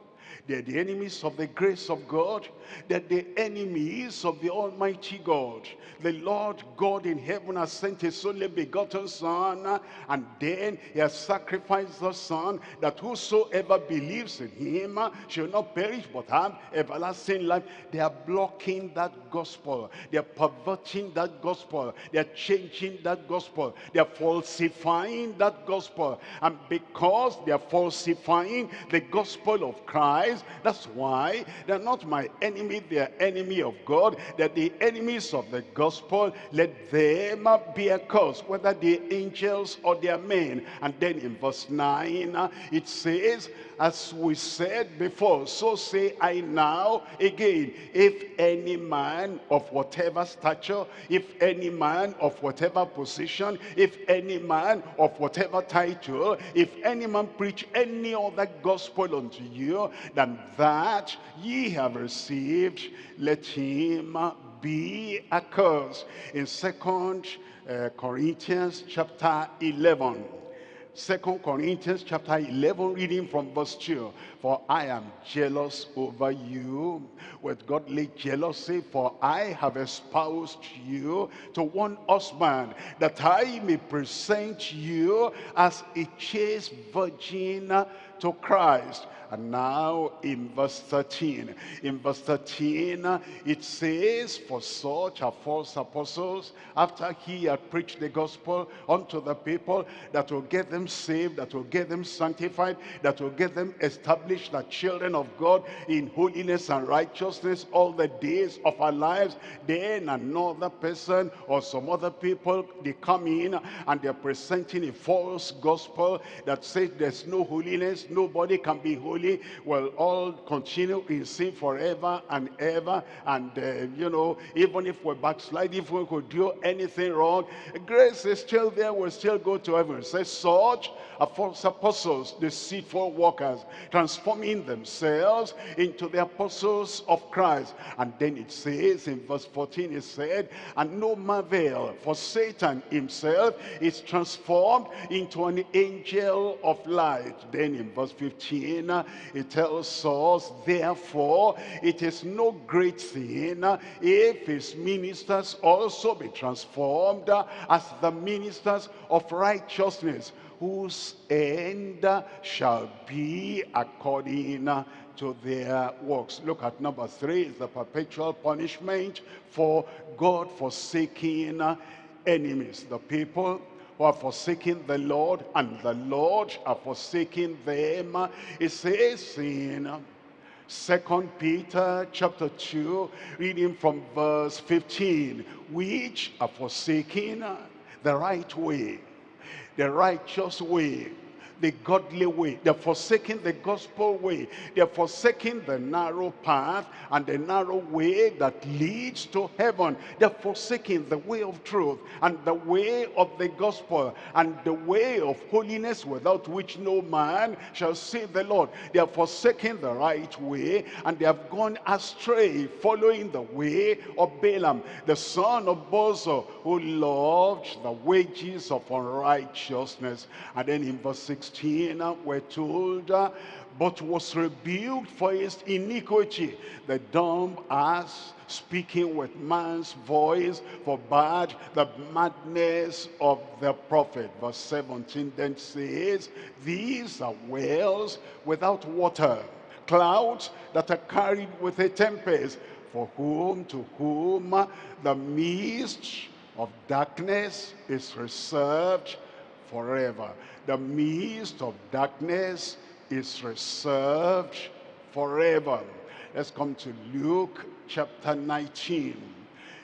They're the enemies of the grace of God. They're the enemies of the Almighty God. The Lord God in heaven has sent his only begotten Son, and then he has sacrificed the Son, that whosoever believes in him shall not perish but have everlasting life. They are blocking that gospel. They are perverting that gospel. They are changing that gospel. They are falsifying that gospel. And because they are falsifying the gospel of Christ, that's why they're not my enemy, they're enemy of God. They're the enemies of the gospel. Let them be accursed, whether they're angels or they're men. And then in verse 9, uh, it says, as we said before, so say I now again, if any man of whatever stature, if any man of whatever position, if any man of whatever title, if any man preach any other gospel unto you than that ye have received, let him be accursed. In second uh, Corinthians chapter 11, Second Corinthians chapter 11, reading from verse 2. For I am jealous over you with godly jealousy, for I have espoused you to one husband, that I may present you as a chaste virgin to Christ. And now in verse 13, in verse 13, it says, For such are false apostles, after he had preached the gospel unto the people, that will get them saved, that will get them sanctified, that will get them established as children of God in holiness and righteousness all the days of our lives. Then another person or some other people, they come in and they're presenting a false gospel that says there's no holiness, nobody can be holy holy will all continue in sin forever and ever. And, uh, you know, even if we backslide, if we could do anything wrong, grace is still there, we'll still go to heaven. It says, such are false apostles, deceitful workers, transforming themselves into the apostles of Christ. And then it says in verse 14, it said, and no marvel, for Satan himself is transformed into an angel of light. Then in verse 15, it tells us, therefore, it is no great thing if his ministers also be transformed as the ministers of righteousness, whose end shall be according to their works. Look at number three, is the perpetual punishment for God forsaking enemies. The people who are forsaking the Lord, and the Lord are forsaking them. It says in Second Peter chapter 2, reading from verse 15, which are forsaking the right way, the righteous way, the godly way. They're forsaking the gospel way. They're forsaking the narrow path and the narrow way that leads to heaven. They're forsaking the way of truth and the way of the gospel and the way of holiness without which no man shall see the Lord. They are forsaking the right way and they have gone astray following the way of Balaam, the son of Bosor, who loved the wages of unrighteousness. And then in verse 6, 16, we're told, but was rebuked for his iniquity. The dumb ass speaking with man's voice for bad the madness of the prophet. Verse 17 then says, these are wells without water, clouds that are carried with a tempest, for whom to whom the mist of darkness is reserved forever. The mist of darkness is reserved forever. Let's come to Luke chapter 19.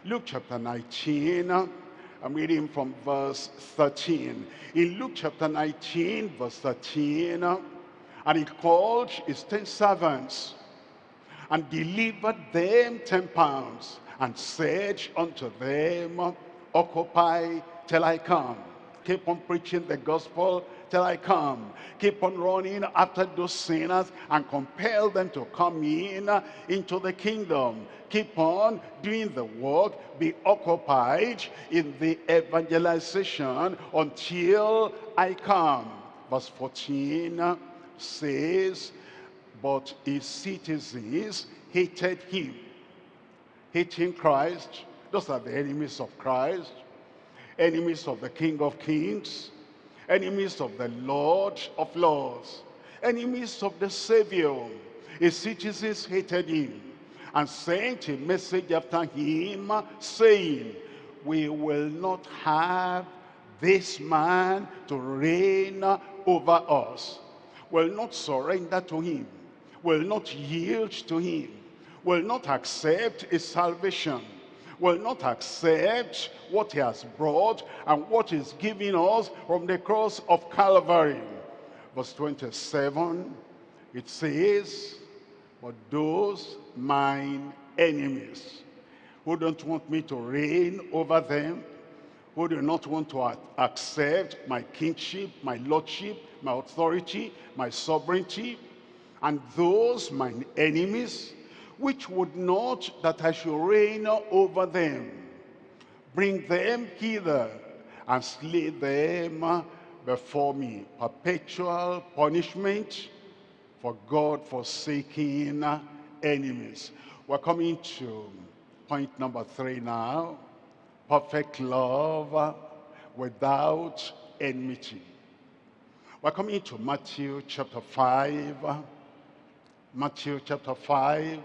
Luke chapter 19, I'm reading from verse 13. In Luke chapter 19, verse 13, and he called his ten servants and delivered them ten pounds and said unto them, Occupy till I come. Keep on preaching the gospel till I come. Keep on running after those sinners and compel them to come in uh, into the kingdom. Keep on doing the work. Be occupied in the evangelization until I come. Verse 14 uh, says, but his citizens hated him. Hating Christ. Those are the enemies of Christ. Enemies of the King of Kings enemies of the Lord of Lords, enemies of the Savior. His citizens hated him and sent a message after him saying, we will not have this man to reign over us. Will not surrender to him. Will not yield to him. Will not accept his salvation will not accept what he has brought and what he's giving us from the cross of Calvary. Verse 27, it says, but those mine enemies who don't want me to reign over them, who do not want to accept my kingship, my lordship, my authority, my sovereignty, and those mine enemies which would not that I should reign over them. Bring them hither and slay them before me. Perpetual punishment for God-forsaking enemies. We're coming to point number three now. Perfect love without enmity. We're coming to Matthew chapter 5. Matthew chapter 5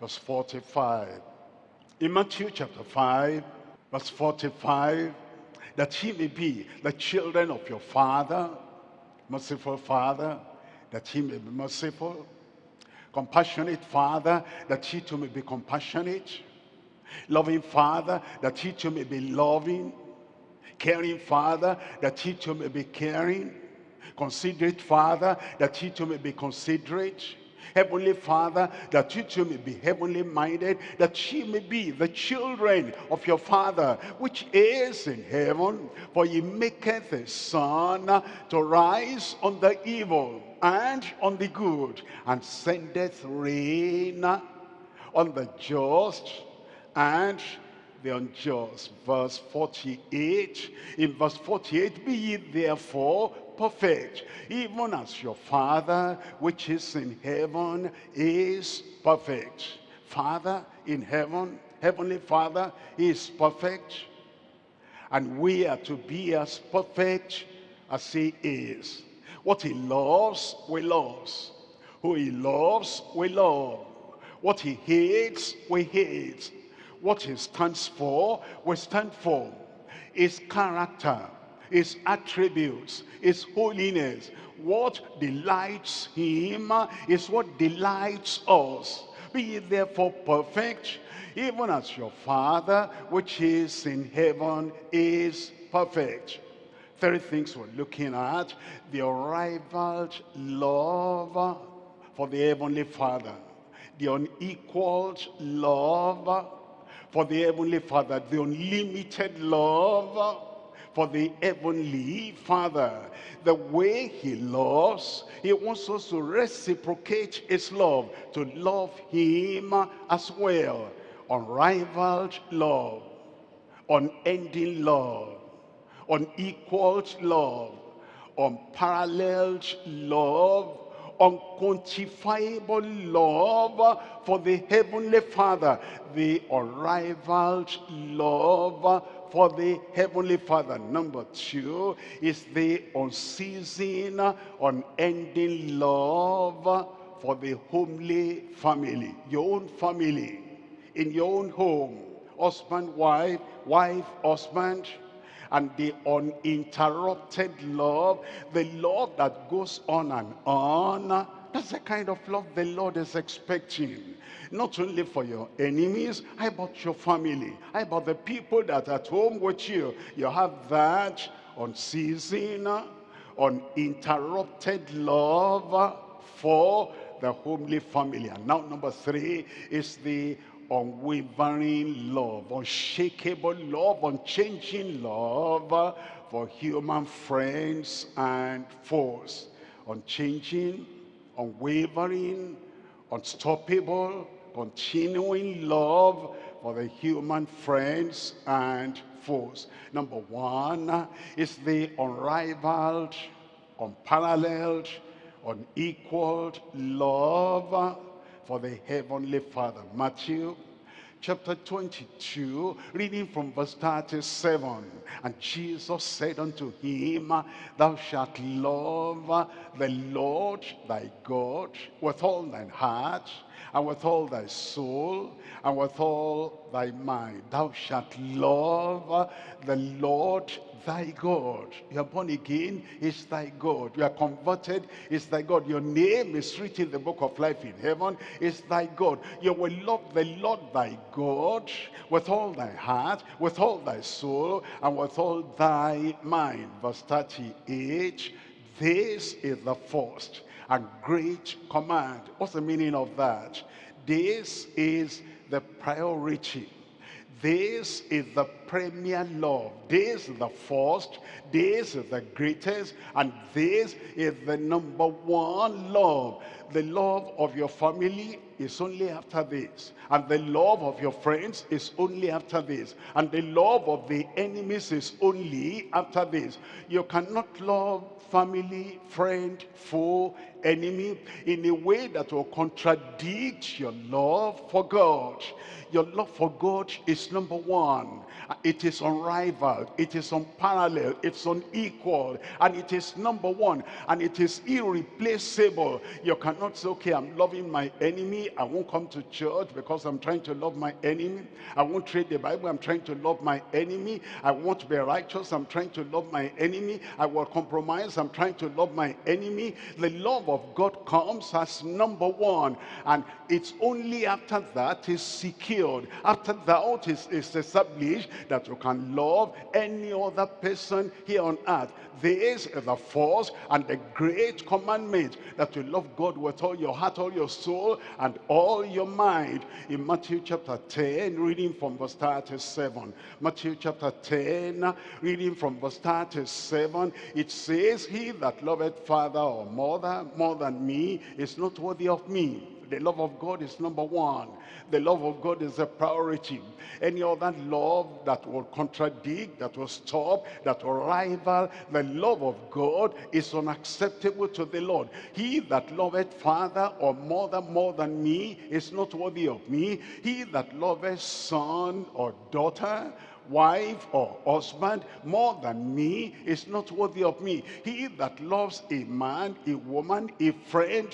verse 45. In Matthew chapter 5, verse 45, that he may be the children of your Father, merciful Father, that he may be merciful, compassionate Father, that he too may be compassionate, loving Father, that he too may be loving, caring Father, that he too may be caring, considerate Father, that he too may be considerate, Heavenly Father, that you too may be heavenly minded, that ye may be the children of your Father, which is in heaven. For he maketh his sun to rise on the evil and on the good, and sendeth rain on the just and the unjust. Verse 48, in verse 48, be ye therefore perfect, even as your Father which is in heaven is perfect. Father in heaven, Heavenly Father is perfect. And we are to be as perfect as he is. What he loves, we love. Who he loves, we love. What he hates, we hate. What he stands for, we stand for. His character, his attributes, his holiness. What delights him is what delights us. Be therefore perfect, even as your Father, which is in heaven, is perfect. Three things we're looking at. The unrivaled love for the Heavenly Father. The unequaled love for the Heavenly Father. The unlimited love for the heavenly Father. The way he loves, he wants us to reciprocate his love, to love him as well. Unrivaled love, unending love, unequaled love, unparalleled love, unquantifiable love for the Heavenly Father, the unrivaled love for the Heavenly Father. Number two is the unceasing, unending love for the homely family, your own family. in your own home, husband, wife, wife, husband, and the uninterrupted love, the love that goes on and on, that's the kind of love the Lord is expecting. Not only for your enemies, how about your family? How about the people that are at home with you? You have that unceasing, uninterrupted love for the homely family. And now number three is the unwavering love, unshakable love, unchanging love for human friends and foes. Unchanging, unwavering, unstoppable, continuing love for the human friends and foes. Number one is the unrivaled, unparalleled, unequaled love for the Heavenly Father. Matthew chapter 22, reading from verse 37. And Jesus said unto him, Thou shalt love the Lord thy God with all thine heart, and with all thy soul, and with all thy mind. Thou shalt love the Lord thy God. You are born again, is thy God. You are converted, is thy God. Your name is written in the book of life in heaven, is thy God. You will love the Lord thy God with all thy heart, with all thy soul, and with all thy mind. Verse 38, this is the first and great command. What's the meaning of that? This is the priority this is the premier love. This is the first. This is the greatest. And this is the number one love. The love of your family is only after this. And the love of your friends is only after this. And the love of the enemies is only after this. You cannot love family, friend, foe, enemy in a way that will contradict your love for God. Your love for God is number one. It is unrivaled. It is unparalleled. It's unequal. And it is number one. And it is irreplaceable. You cannot say, okay, I'm loving my enemy. I won't come to church because I'm trying to love my enemy. I won't read the Bible. I'm trying to love my enemy. I won't be righteous. I'm trying to love my enemy. I will compromise. I'm trying to love my enemy. The love of God comes as number one. And it's only after that is secured. After that is, is established that you can love any other person here on earth. This is the first and the great commandment that you love God with all your heart, all your soul, and all your mind. In Matthew chapter 10, reading from verse 37. Matthew chapter 10, reading from verse 37, it says, He that loveth father or mother more than me is not worthy of me. The love of God is number one. The love of God is a priority. Any other love that will contradict, that will stop, that will rival the love of God is unacceptable to the Lord. He that loveth father or mother more than me is not worthy of me. He that loveth son or daughter wife or husband more than me is not worthy of me. He that loves a man, a woman, a friend,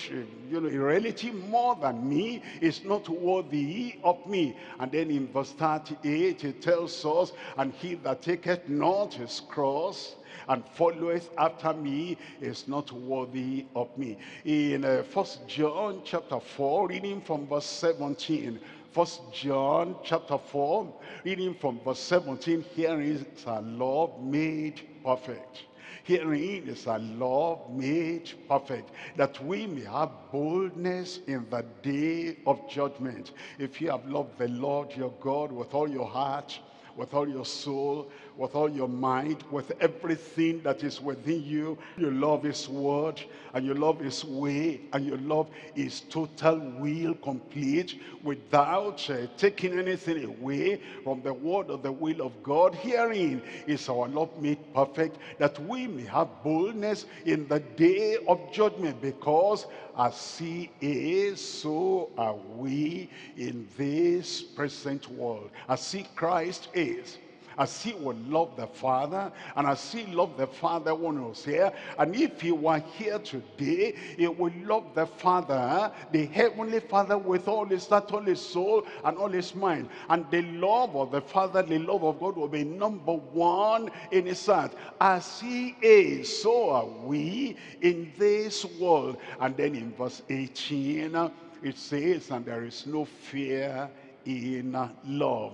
you know, a relative more than me is not worthy of me. And then in verse 38 it tells us, and he that taketh not his cross and followeth after me is not worthy of me. In uh, First John chapter 4, reading from verse 17, First John chapter 4, reading from verse 17, here is a love made perfect. Herein is a love made perfect, that we may have boldness in the day of judgment. If you have loved the Lord your God with all your heart, with all your soul, with all your mind, with everything that is within you. You love his word, and you love his way, and you love his total will complete without uh, taking anything away from the word or the will of God. Herein is our love made perfect, that we may have boldness in the day of judgment, because as he is, so are we in this present world. As he Christ is, as he would love the Father, and as he loved the Father when he was here. And if he were here today, he would love the Father, the Heavenly Father, with all his heart, all his soul, and all his mind. And the love of the Father, the love of God will be number one in his heart. As he is, so are we in this world. And then in verse 18, it says, and there is no fear in love.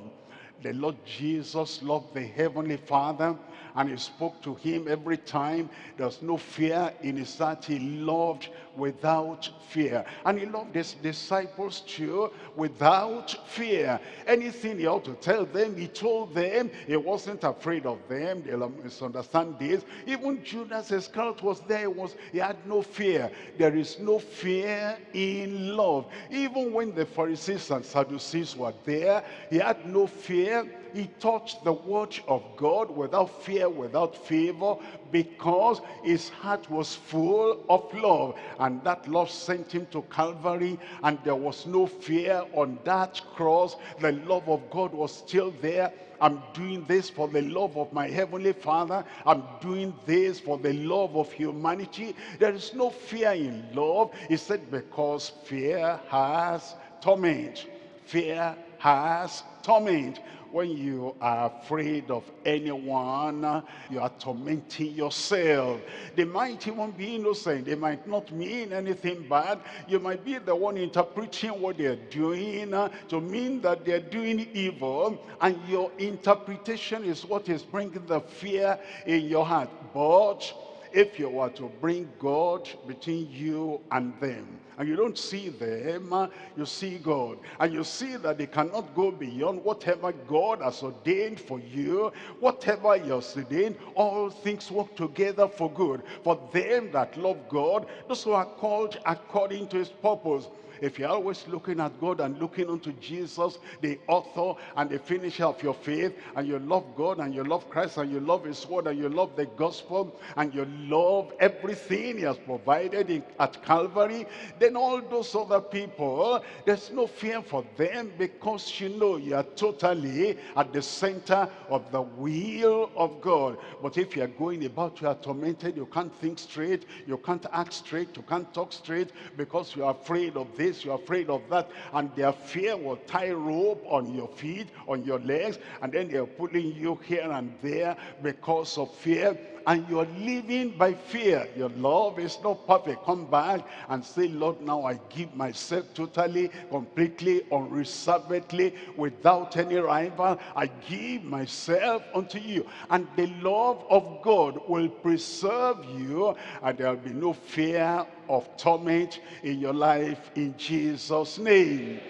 The Lord Jesus loved the Heavenly Father and he spoke to him every time. There's no fear in his heart. He loved without fear. And he loved his disciples too without fear. Anything he ought to tell them, he told them. He wasn't afraid of them. They'll misunderstand this. Even Judas Iscariot was there. He, was, he had no fear. There is no fear in love. Even when the Pharisees and Sadducees were there, he had no fear he touched the word of God without fear, without favor, because his heart was full of love. And that love sent him to Calvary, and there was no fear on that cross. The love of God was still there. I'm doing this for the love of my heavenly father. I'm doing this for the love of humanity. There is no fear in love. He said, because fear has torment. Fear has torment when you are afraid of anyone, you are tormenting yourself. They might even be innocent. They might not mean anything bad. You might be the one interpreting what they're doing to mean that they're doing evil. And your interpretation is what is bringing the fear in your heart. But if you were to bring God between you and them, and you don't see them, uh, you see God. And you see that they cannot go beyond whatever God has ordained for you, whatever he has ordained, all things work together for good. For them that love God, those who are called according to his purpose. If you're always looking at God and looking unto Jesus, the author and the finisher of your faith, and you love God and you love Christ and you love his word and you love the gospel and you love everything he has provided in, at Calvary, then all those other people, there's no fear for them because you know you are totally at the center of the will of God. But if you are going about, you are tormented, you can't think straight, you can't act straight, you can't talk straight because you are afraid of this this, you're afraid of that, and their fear will tie rope on your feet, on your legs, and then they're pulling you here and there because of fear and you're living by fear. Your love is not perfect. Come back and say, Lord, now I give myself totally, completely, unreservedly, without any rival. I give myself unto you. And the love of God will preserve you, and there'll be no fear of torment in your life in Jesus' name.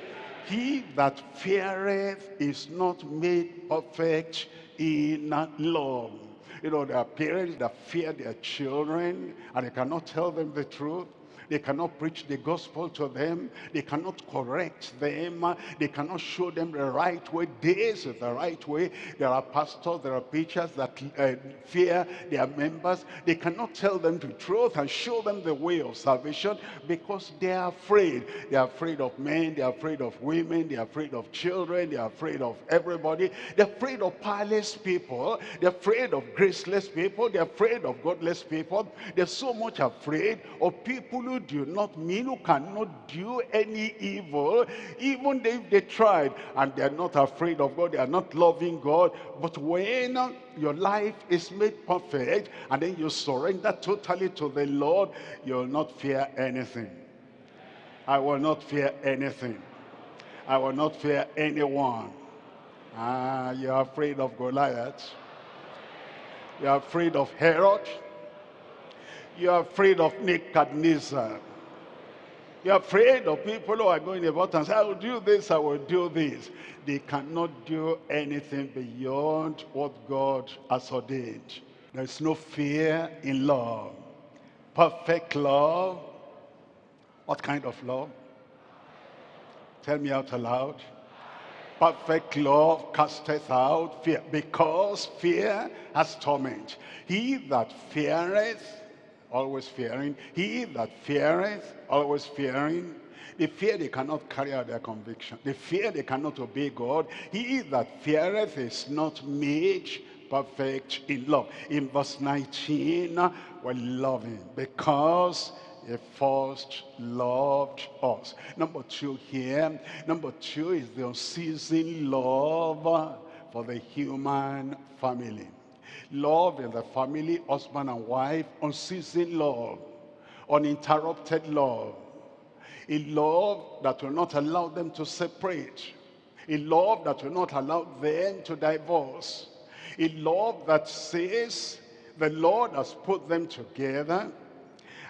He that feareth is not made perfect in love. You know, there are parents that fear their children and they cannot tell them the truth. They cannot preach the gospel to them. They cannot correct them. They cannot show them the right way. This is the right way. There are pastors, there are preachers that uh, fear their members. They cannot tell them the truth and show them the way of salvation because they are afraid. They are afraid of men. They are afraid of women. They are afraid of children. They are afraid of everybody. They're afraid of powerless people. They're afraid of graceless people. They're afraid of godless people. They're so much afraid of people who do not mean, who cannot do any evil, even if they tried, and they're not afraid of God, they are not loving God. But when your life is made perfect, and then you surrender totally to the Lord, you'll not fear anything. I will not fear anything. I will not fear anyone. Ah, you're afraid of Goliath. You're afraid of Herod. You're afraid of Nebuchadnezzar. You're afraid of people who are going about and say, I will do this, I will do this. They cannot do anything beyond what God has ordained. There's no fear in love. Perfect love. What kind of love? Tell me out aloud. Perfect love casteth out fear, because fear has torment. He that feareth always fearing. He that feareth, always fearing. They fear they cannot carry out their conviction. They fear they cannot obey God. He that feareth is not made perfect in love. In verse 19, we're loving because he first loved us. Number two here, number two is the unceasing love for the human family. Love in the family, husband and wife, unceasing love, uninterrupted love. A love that will not allow them to separate. A love that will not allow them to divorce. A love that says the Lord has put them together.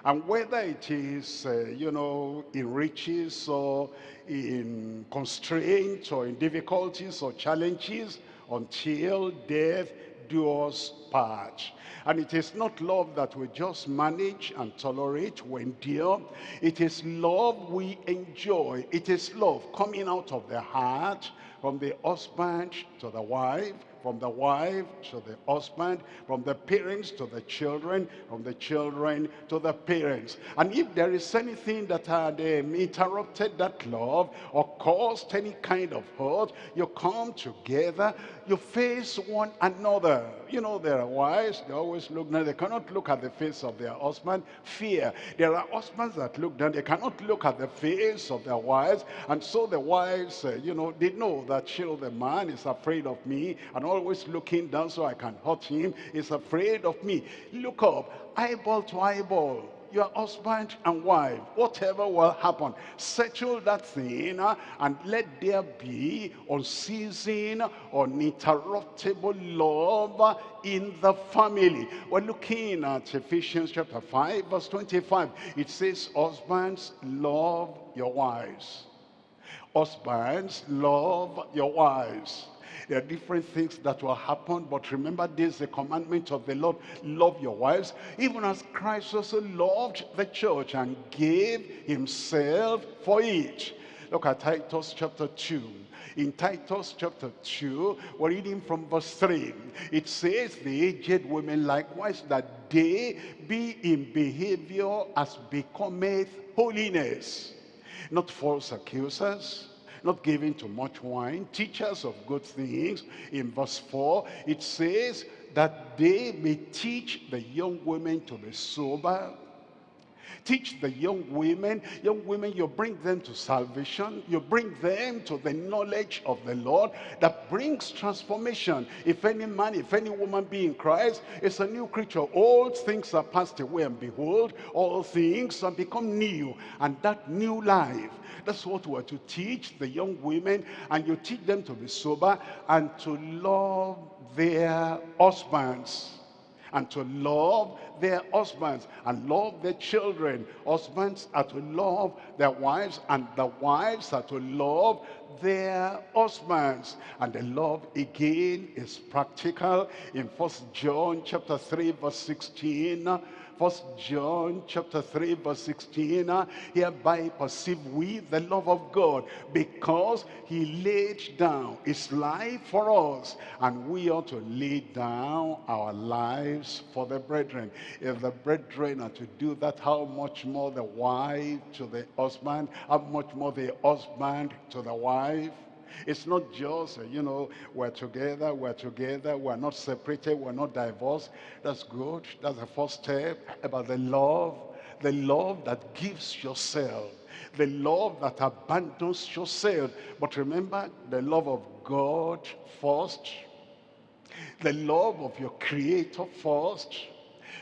And whether it is, uh, you know, in riches or in constraints or in difficulties or challenges, until death us part. And it is not love that we just manage and tolerate, we endure. It is love we enjoy. It is love coming out of the heart, from the husband to the wife, from the wife to the husband, from the parents to the children, from the children to the parents. And if there is anything that had um, interrupted that love or caused any kind of hurt, you come together, you face one another. You know, there are wives, they always look down, they cannot look at the face of their husband, fear. There are husbands that look down, they cannot look at the face of their wives, and so the wives, uh, you know, they know that, you the man is afraid of me, and always looking down so I can hurt him, is afraid of me. Look up, eyeball to eyeball your husband and wife, whatever will happen, settle that thing uh, and let there be unceasing, uninterruptible love in the family. We're looking at Ephesians chapter 5, verse 25. It says, husbands, love your wives. Husbands, love your wives there are different things that will happen, but remember this, the commandment of the Lord, love your wives, even as Christ also loved the church and gave himself for it. Look at Titus chapter 2. In Titus chapter 2, we're reading from verse 3. It says, the aged women likewise, that they be in behavior as becometh holiness, not false accusers, not giving to much wine, teachers of good things. In verse 4, it says that they may teach the young women to be sober, Teach the young women, young women, you bring them to salvation. You bring them to the knowledge of the Lord that brings transformation. If any man, if any woman be in Christ, it's a new creature. Old things are passed away and behold, all things have become new. And that new life, that's what we're to teach the young women. And you teach them to be sober and to love their husbands and to love their husbands and love their children. Husbands are to love their wives and the wives are to love their husbands. And the love again is practical in First John chapter 3 verse 16 First John chapter 3 verse 16, uh, hereby perceive we the love of God because he laid down his life for us and we ought to lay down our lives for the brethren. If the brethren are to do that, how much more the wife to the husband, how much more the husband to the wife? It's not just, uh, you know, we're together, we're together, we're not separated, we're not divorced. That's good. That's the first step about the love, the love that gives yourself, the love that abandons yourself. But remember, the love of God first, the love of your creator first,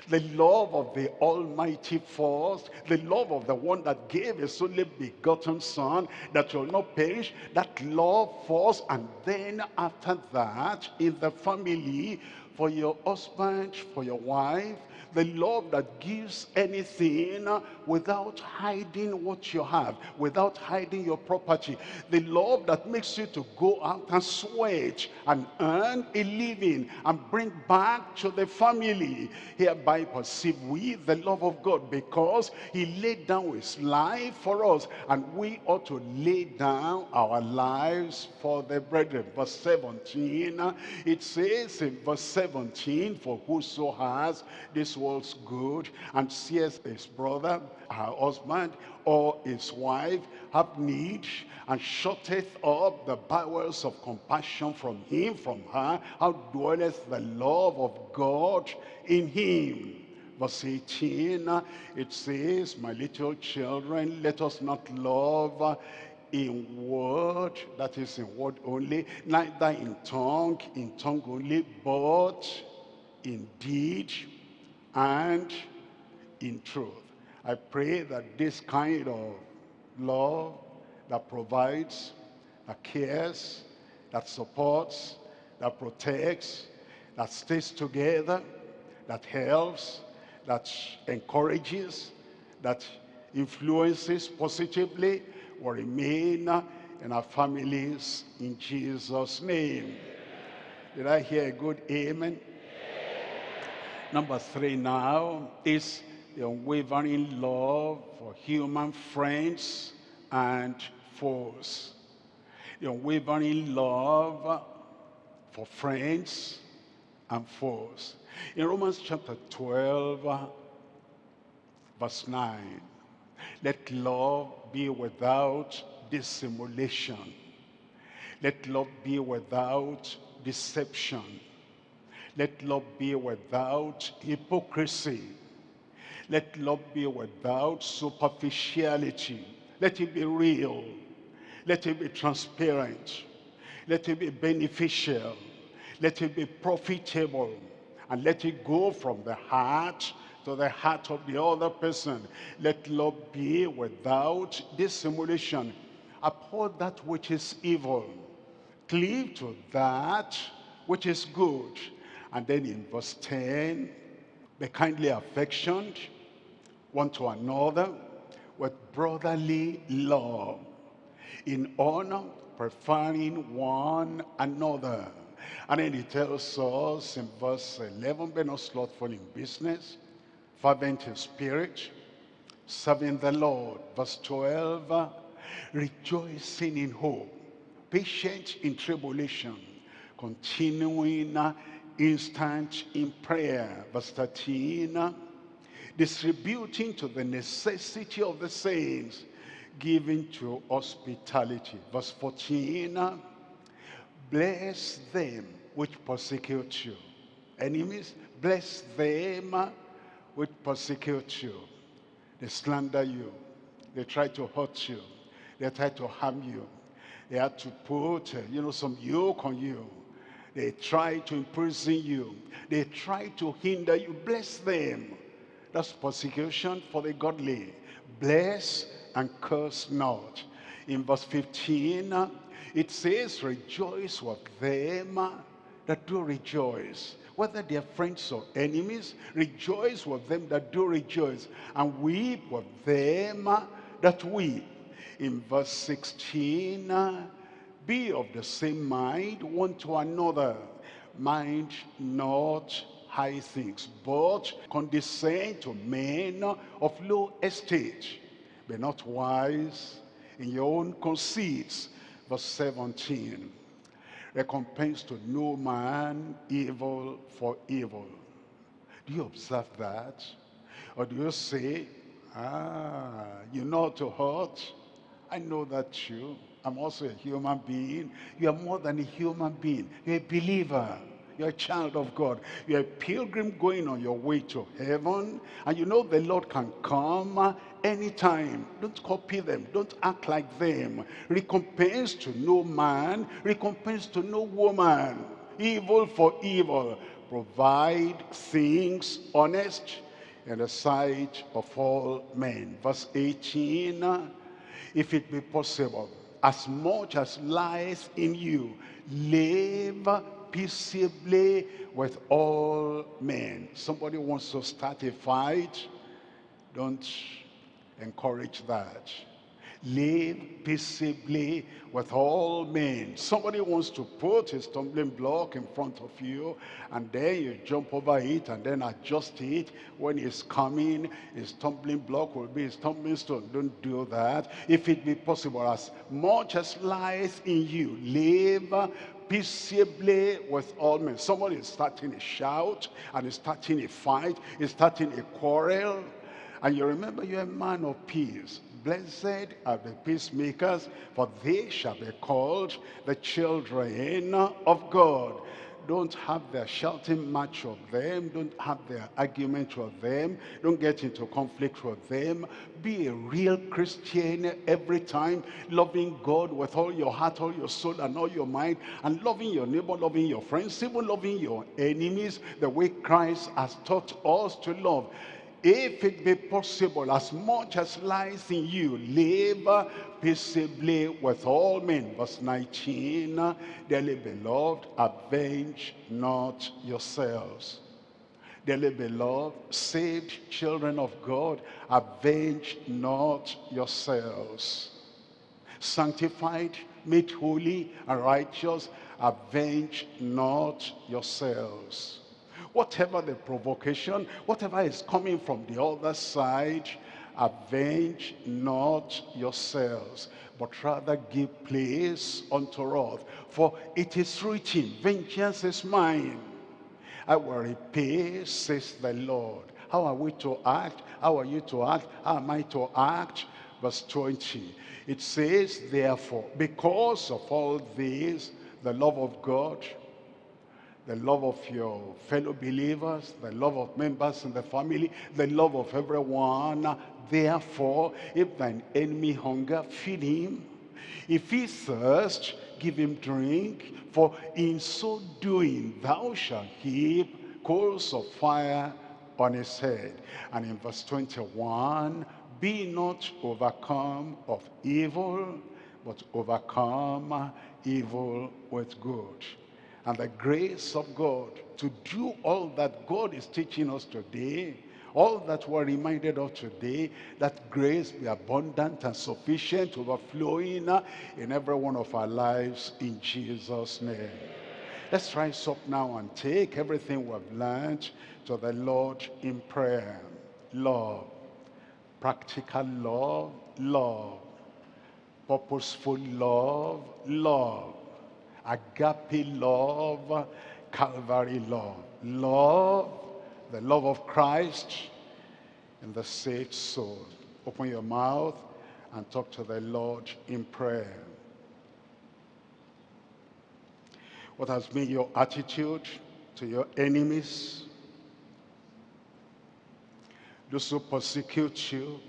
the love of the Almighty first, the love of the one that gave his only begotten Son that will not perish, that love first, and then after that, in the family, for your husband, for your wife, the love that gives anything without hiding what you have, without hiding your property. The love that makes you to go out and sweat and earn a living and bring back to the family. Hereby perceive we the love of God because he laid down his life for us and we ought to lay down our lives for the brethren. Verse 17, it says in verse 17, 17, for whoso has this world's good and seeth his brother, her husband, or his wife have need and shutteth up the bowels of compassion from him, from her, how dwelleth the love of God in him? Verse 18, it says, My little children, let us not love in word, that is in word only, neither in tongue, in tongue only, but in deed and in truth. I pray that this kind of love that provides, that cares, that supports, that protects, that stays together, that helps, that encourages, that influences positively, will remain in our families in Jesus' name. Did I hear a good amen? Number three now is the unwavering love for human friends and foes. The unwavering love for friends and foes. In Romans chapter 12, verse 9, let love be without dissimulation. Let love be without deception. Let love be without hypocrisy. Let love be without superficiality. Let it be real. Let it be transparent. Let it be beneficial. Let it be profitable. And let it go from the heart to the heart of the other person. Let love be without dissimulation. Uphold that which is evil. Cleave to that which is good. And then in verse 10, be kindly affectioned one to another with brotherly love, in honor, preferring one another. And then he tells us in verse 11, be not slothful in business, fervent in spirit, serving the Lord. Verse 12, rejoicing in hope, patient in tribulation, continuing instant in prayer. Verse 13, distributing to the necessity of the saints, giving to hospitality. Verse 14, bless them which persecute you. Enemies, bless them which persecute you. They slander you. They try to hurt you. They try to harm you. They had to put, you know, some yoke on you. They try to imprison you. They try to hinder you. Bless them. That's persecution for the godly. Bless and curse not. In verse 15, it says, rejoice with them that do rejoice whether they are friends or enemies, rejoice with them that do rejoice, and weep with them that weep. In verse 16, be of the same mind one to another. Mind not high things, but condescend to men of low estate. Be not wise in your own conceits. Verse 17 recompense to no man evil for evil. Do you observe that? Or do you say, ah, you know to hurt? I know that too. I'm also a human being. You are more than a human being. You're a believer. You're a child of God. You're a pilgrim going on your way to heaven. And you know the Lord can come anytime. Don't copy them. Don't act like them. Recompense to no man. Recompense to no woman. Evil for evil. Provide things honest in the sight of all men. Verse 18, if it be possible, as much as lies in you, live peaceably with all men. Somebody wants to start a fight, don't encourage that. Live peaceably with all men. Somebody wants to put a stumbling block in front of you and then you jump over it and then adjust it. When it's coming, a stumbling block will be a stumbling stone. Don't do that. If it be possible, as much as lies in you, live peaceably with all men. Somebody is starting a shout and is starting a fight, is starting a quarrel. And you remember you're a man of peace. Blessed are the peacemakers, for they shall be called the children of God. Don't have their shouting match of them. Don't have their argument with them. Don't get into conflict with them. Be a real Christian every time, loving God with all your heart, all your soul, and all your mind, and loving your neighbor, loving your friends, even loving your enemies, the way Christ has taught us to love if it be possible, as much as lies in you, live peaceably with all men. Verse 19, dearly beloved, avenge not yourselves. Dearly beloved, saved children of God, avenge not yourselves. Sanctified, made holy and righteous, avenge not yourselves Whatever the provocation, whatever is coming from the other side, avenge not yourselves, but rather give place unto wrath. For it is written, vengeance is mine. I will repay, says the Lord. How are we to act? How are you to act? How am I to act? Verse 20. It says, therefore, because of all this, the love of God, the love of your fellow believers, the love of members in the family, the love of everyone. Therefore, if thine enemy hunger, feed him. If he thirst, give him drink. For in so doing, thou shalt heap coals of fire on his head. And in verse 21, be not overcome of evil, but overcome evil with good and the grace of God to do all that God is teaching us today, all that we're reminded of today, that grace be abundant and sufficient, overflowing uh, in every one of our lives in Jesus' name. Let's rise up now and take everything we've learned to the Lord in prayer. Love, practical love, love, purposeful love, love agape love, Calvary love. Love, the love of Christ in the saved soul. Open your mouth and talk to the Lord in prayer. What has been your attitude to your enemies? Those who persecute you,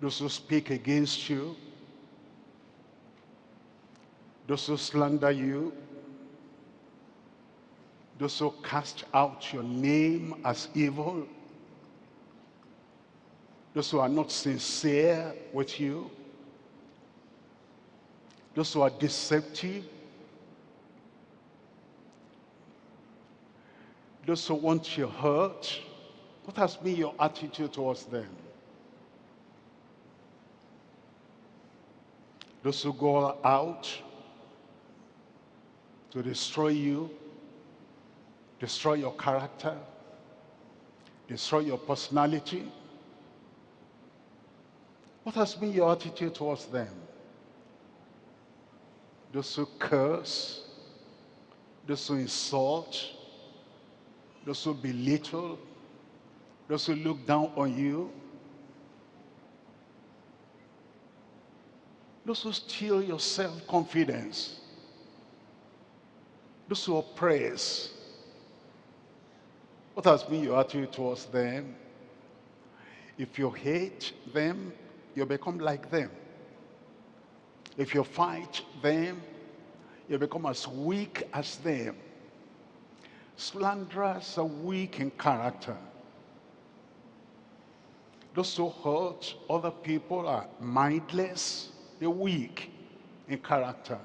those who speak against you, those who slander you, those who cast out your name as evil, those who are not sincere with you, those who are deceptive, those who want your hurt, what has been your attitude towards them? Those who go out to destroy you, destroy your character, destroy your personality. What has been your attitude towards them? Those who curse, those who insult, those who belittle, those who look down on you, those who steal your self-confidence, those who oppress, what has been your attitude towards them? If you hate them, you become like them. If you fight them, you become as weak as them. Slanderers are weak in character. Those who hurt other people are mindless, they're weak in character.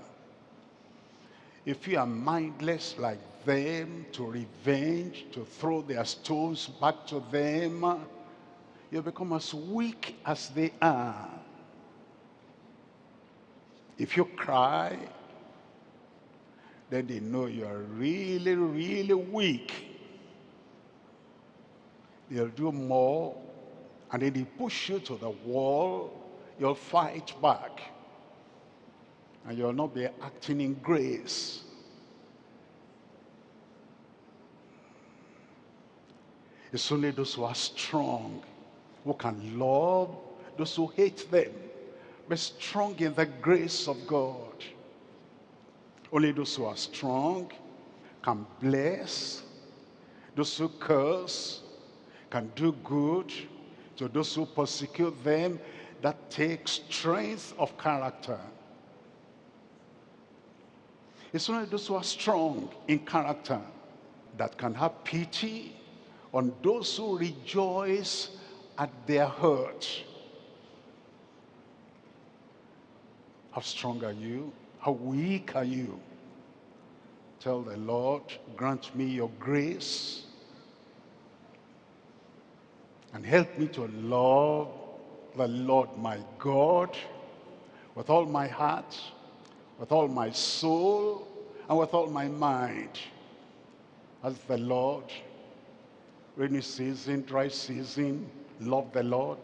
If you are mindless like them, to revenge, to throw their stones back to them, you become as weak as they are. If you cry, then they know you are really, really weak. They'll do more, and then they push you to the wall, you'll fight back. And you'll not be acting in grace. It's only those who are strong who can love those who hate them. Be strong in the grace of God. Only those who are strong can bless. Those who curse can do good to those who persecute them. That takes strength of character. It's only those who are strong in character that can have pity on those who rejoice at their hurt. How strong are you? How weak are you? Tell the Lord, grant me your grace and help me to love the Lord my God with all my heart, with all my soul, and with all my mind. As the Lord, rainy season, dry season, love the Lord.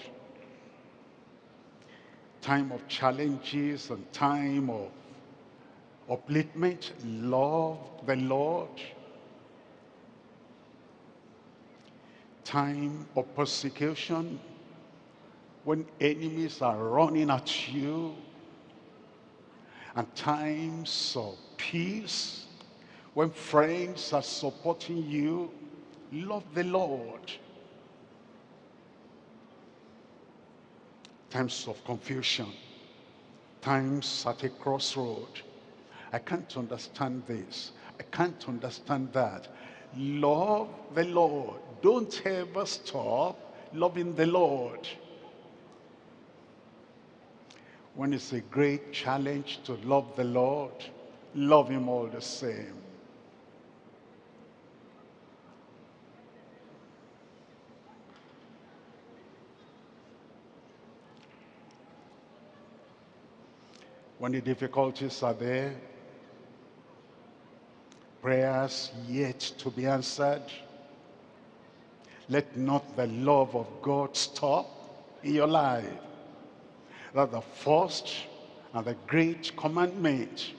Time of challenges and time of upliftment, love the Lord. Time of persecution, when enemies are running at you, and times of peace, when friends are supporting you, love the Lord. Times of confusion, times at a crossroad, I can't understand this. I can't understand that. Love the Lord. Don't ever stop loving the Lord. When it's a great challenge to love the Lord, love him all the same. When the difficulties are there, prayers yet to be answered. Let not the love of God stop in your life. That the first and the great commandment,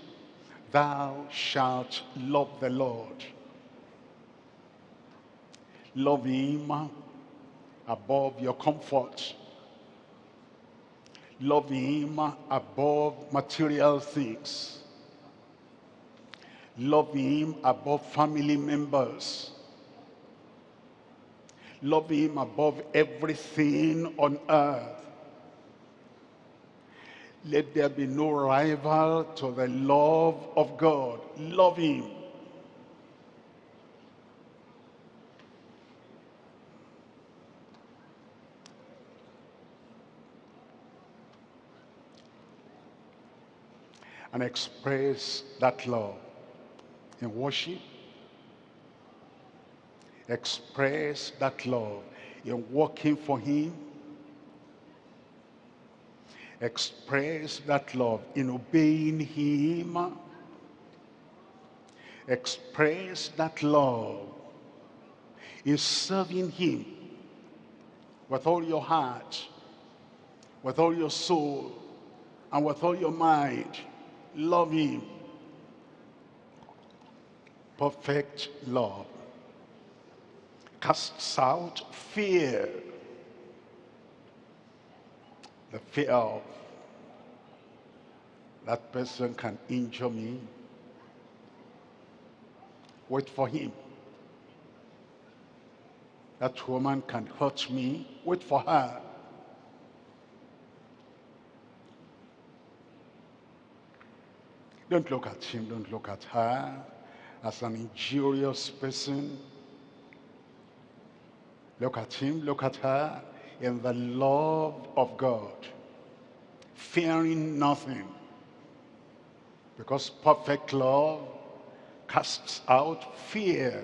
thou shalt love the Lord. Love him above your comfort. Love him above material things Love him above family members. Love him above everything on earth. Let there be no rival to the love of God. Love him. And express that love in worship. Express that love in working for him. Express that love in obeying him. Express that love in serving him with all your heart, with all your soul, and with all your mind. Love him perfect love casts out fear. The fear of that person can injure me. Wait for him. That woman can hurt me. Wait for her. Don't look at him, don't look at her as an injurious person. Look at him, look at her in the love of God, fearing nothing. Because perfect love casts out fear.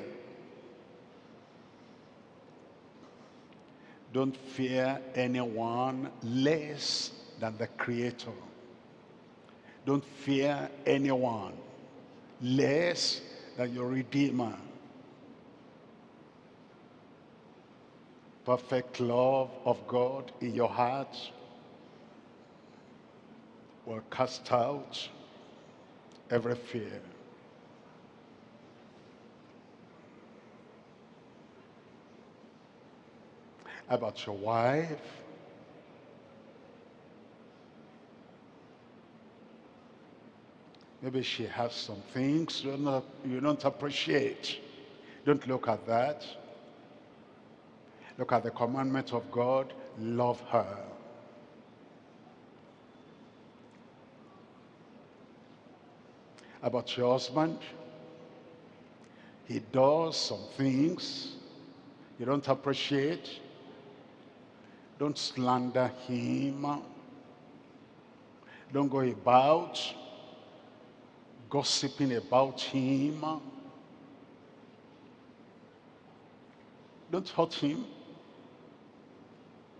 Don't fear anyone less than the Creator. Don't fear anyone less than your Redeemer. Perfect love of God in your heart will cast out every fear. About your wife, Maybe she has some things you don't, you don't appreciate. Don't look at that. Look at the commandment of God. Love her. About your husband. He does some things you don't appreciate. Don't slander him. Don't go about gossiping about him. Don't hurt him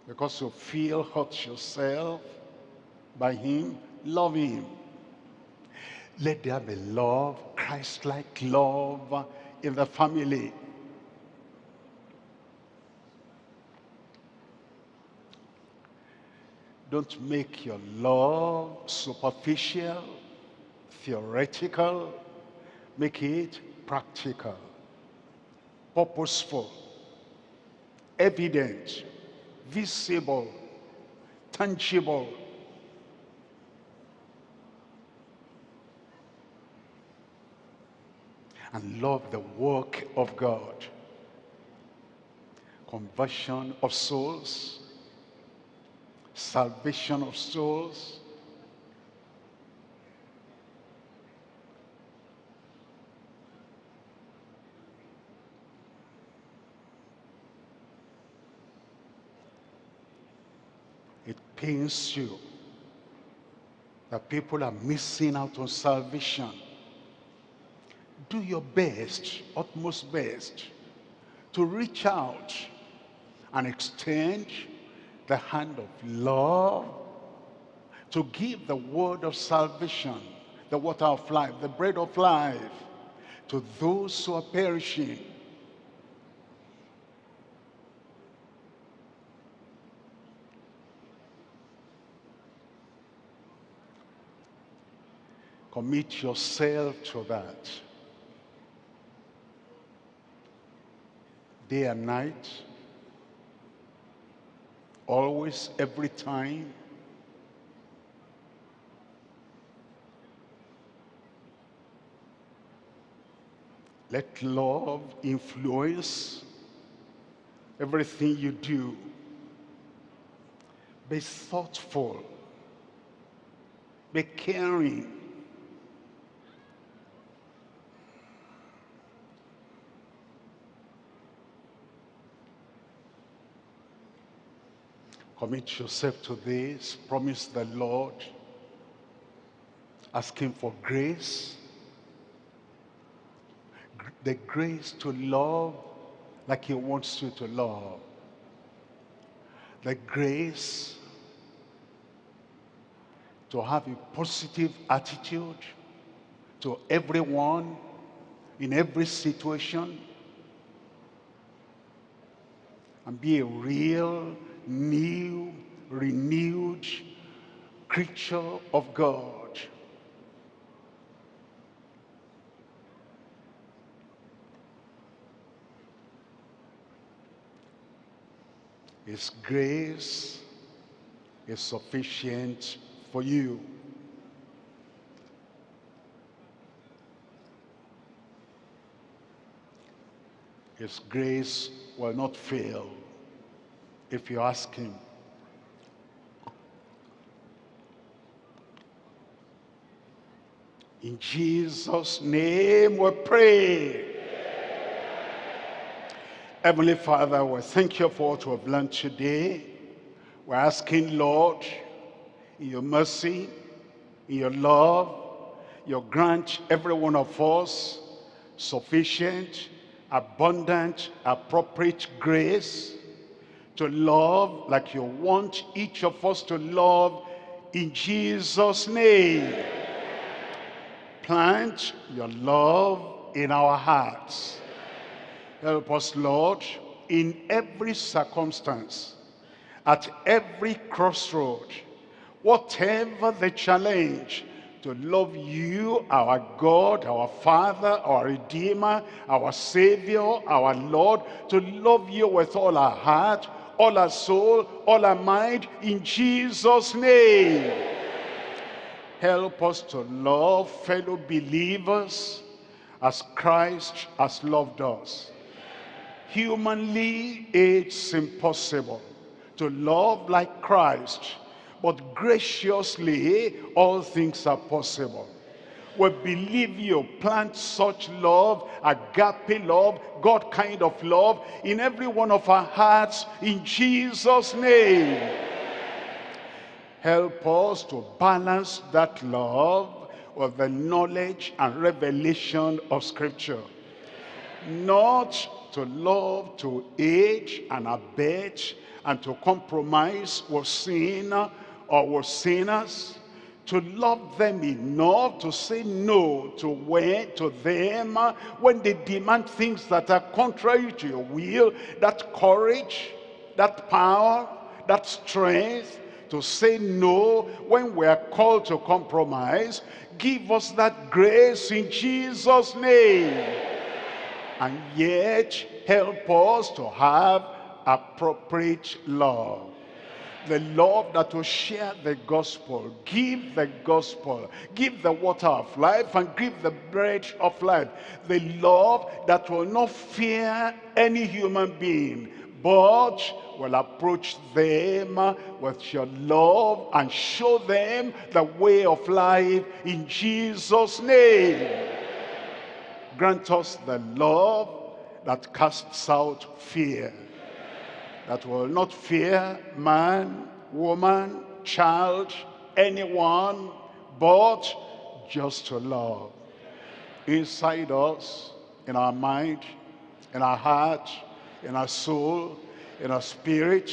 because you feel hurt yourself by him. Love him. Let there be love, Christ-like love in the family. Don't make your love superficial theoretical, make it practical, purposeful, evident, visible, tangible. And love the work of God. Conversion of souls, salvation of souls, pains you. That people are missing out on salvation, do your best, utmost best, to reach out and extend the hand of love to give the word of salvation, the water of life, the bread of life to those who are perishing Commit yourself to that. Day and night, always, every time. Let love influence everything you do. Be thoughtful. Be caring. Commit yourself to this. Promise the Lord. Ask him for grace. The grace to love like he wants you to love. The grace to have a positive attitude to everyone in every situation and be a real new, renewed creature of God. His grace is sufficient for you. His grace will not fail if you ask him. In Jesus' name we pray. Heavenly Father, we thank you for what we have learned today. We're asking, Lord, in your mercy, in your love, you grant every one of us sufficient, abundant, appropriate grace to love like you want each of us to love in Jesus' name. Plant your love in our hearts. Help us, Lord, in every circumstance, at every crossroad, whatever the challenge, to love you, our God, our Father, our Redeemer, our Savior, our Lord, to love you with all our heart, all our soul, all our mind, in Jesus' name. Help us to love fellow believers as Christ has loved us. Humanly, it's impossible to love like Christ but graciously all things are possible. We believe you plant such love, agape love, God kind of love in every one of our hearts in Jesus' name. Help us to balance that love with the knowledge and revelation of Scripture. Not to love to age and abet and to compromise with sin or with sinners, to love them enough to say no to when, to them uh, when they demand things that are contrary to your will, that courage, that power, that strength to say no when we are called to compromise. Give us that grace in Jesus' name. And yet help us to have appropriate love the love that will share the gospel, give the gospel, give the water of life and give the bread of life. The love that will not fear any human being, but will approach them with your love and show them the way of life in Jesus' name. Grant us the love that casts out fear that will not fear man, woman, child, anyone, but just to love. Inside us, in our mind, in our heart, in our soul, in our spirit,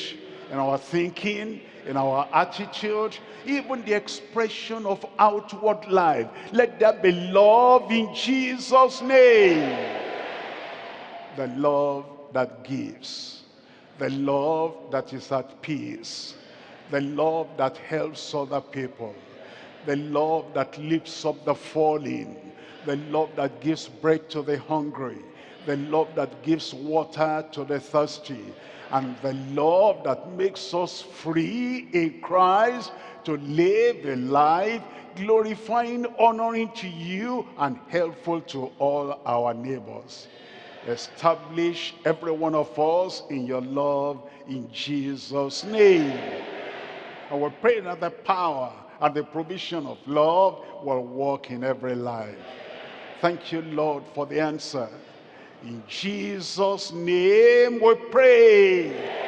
in our thinking, in our attitude, even the expression of outward life. Let there be love in Jesus' name. The love that gives the love that is at peace, the love that helps other people, the love that lifts up the falling, the love that gives bread to the hungry, the love that gives water to the thirsty, and the love that makes us free in Christ to live a life glorifying, honoring to you, and helpful to all our neighbors. Establish every one of us in your love in Jesus' name. And we pray that the power and the provision of love will work in every life. Thank you, Lord, for the answer. In Jesus' name we pray.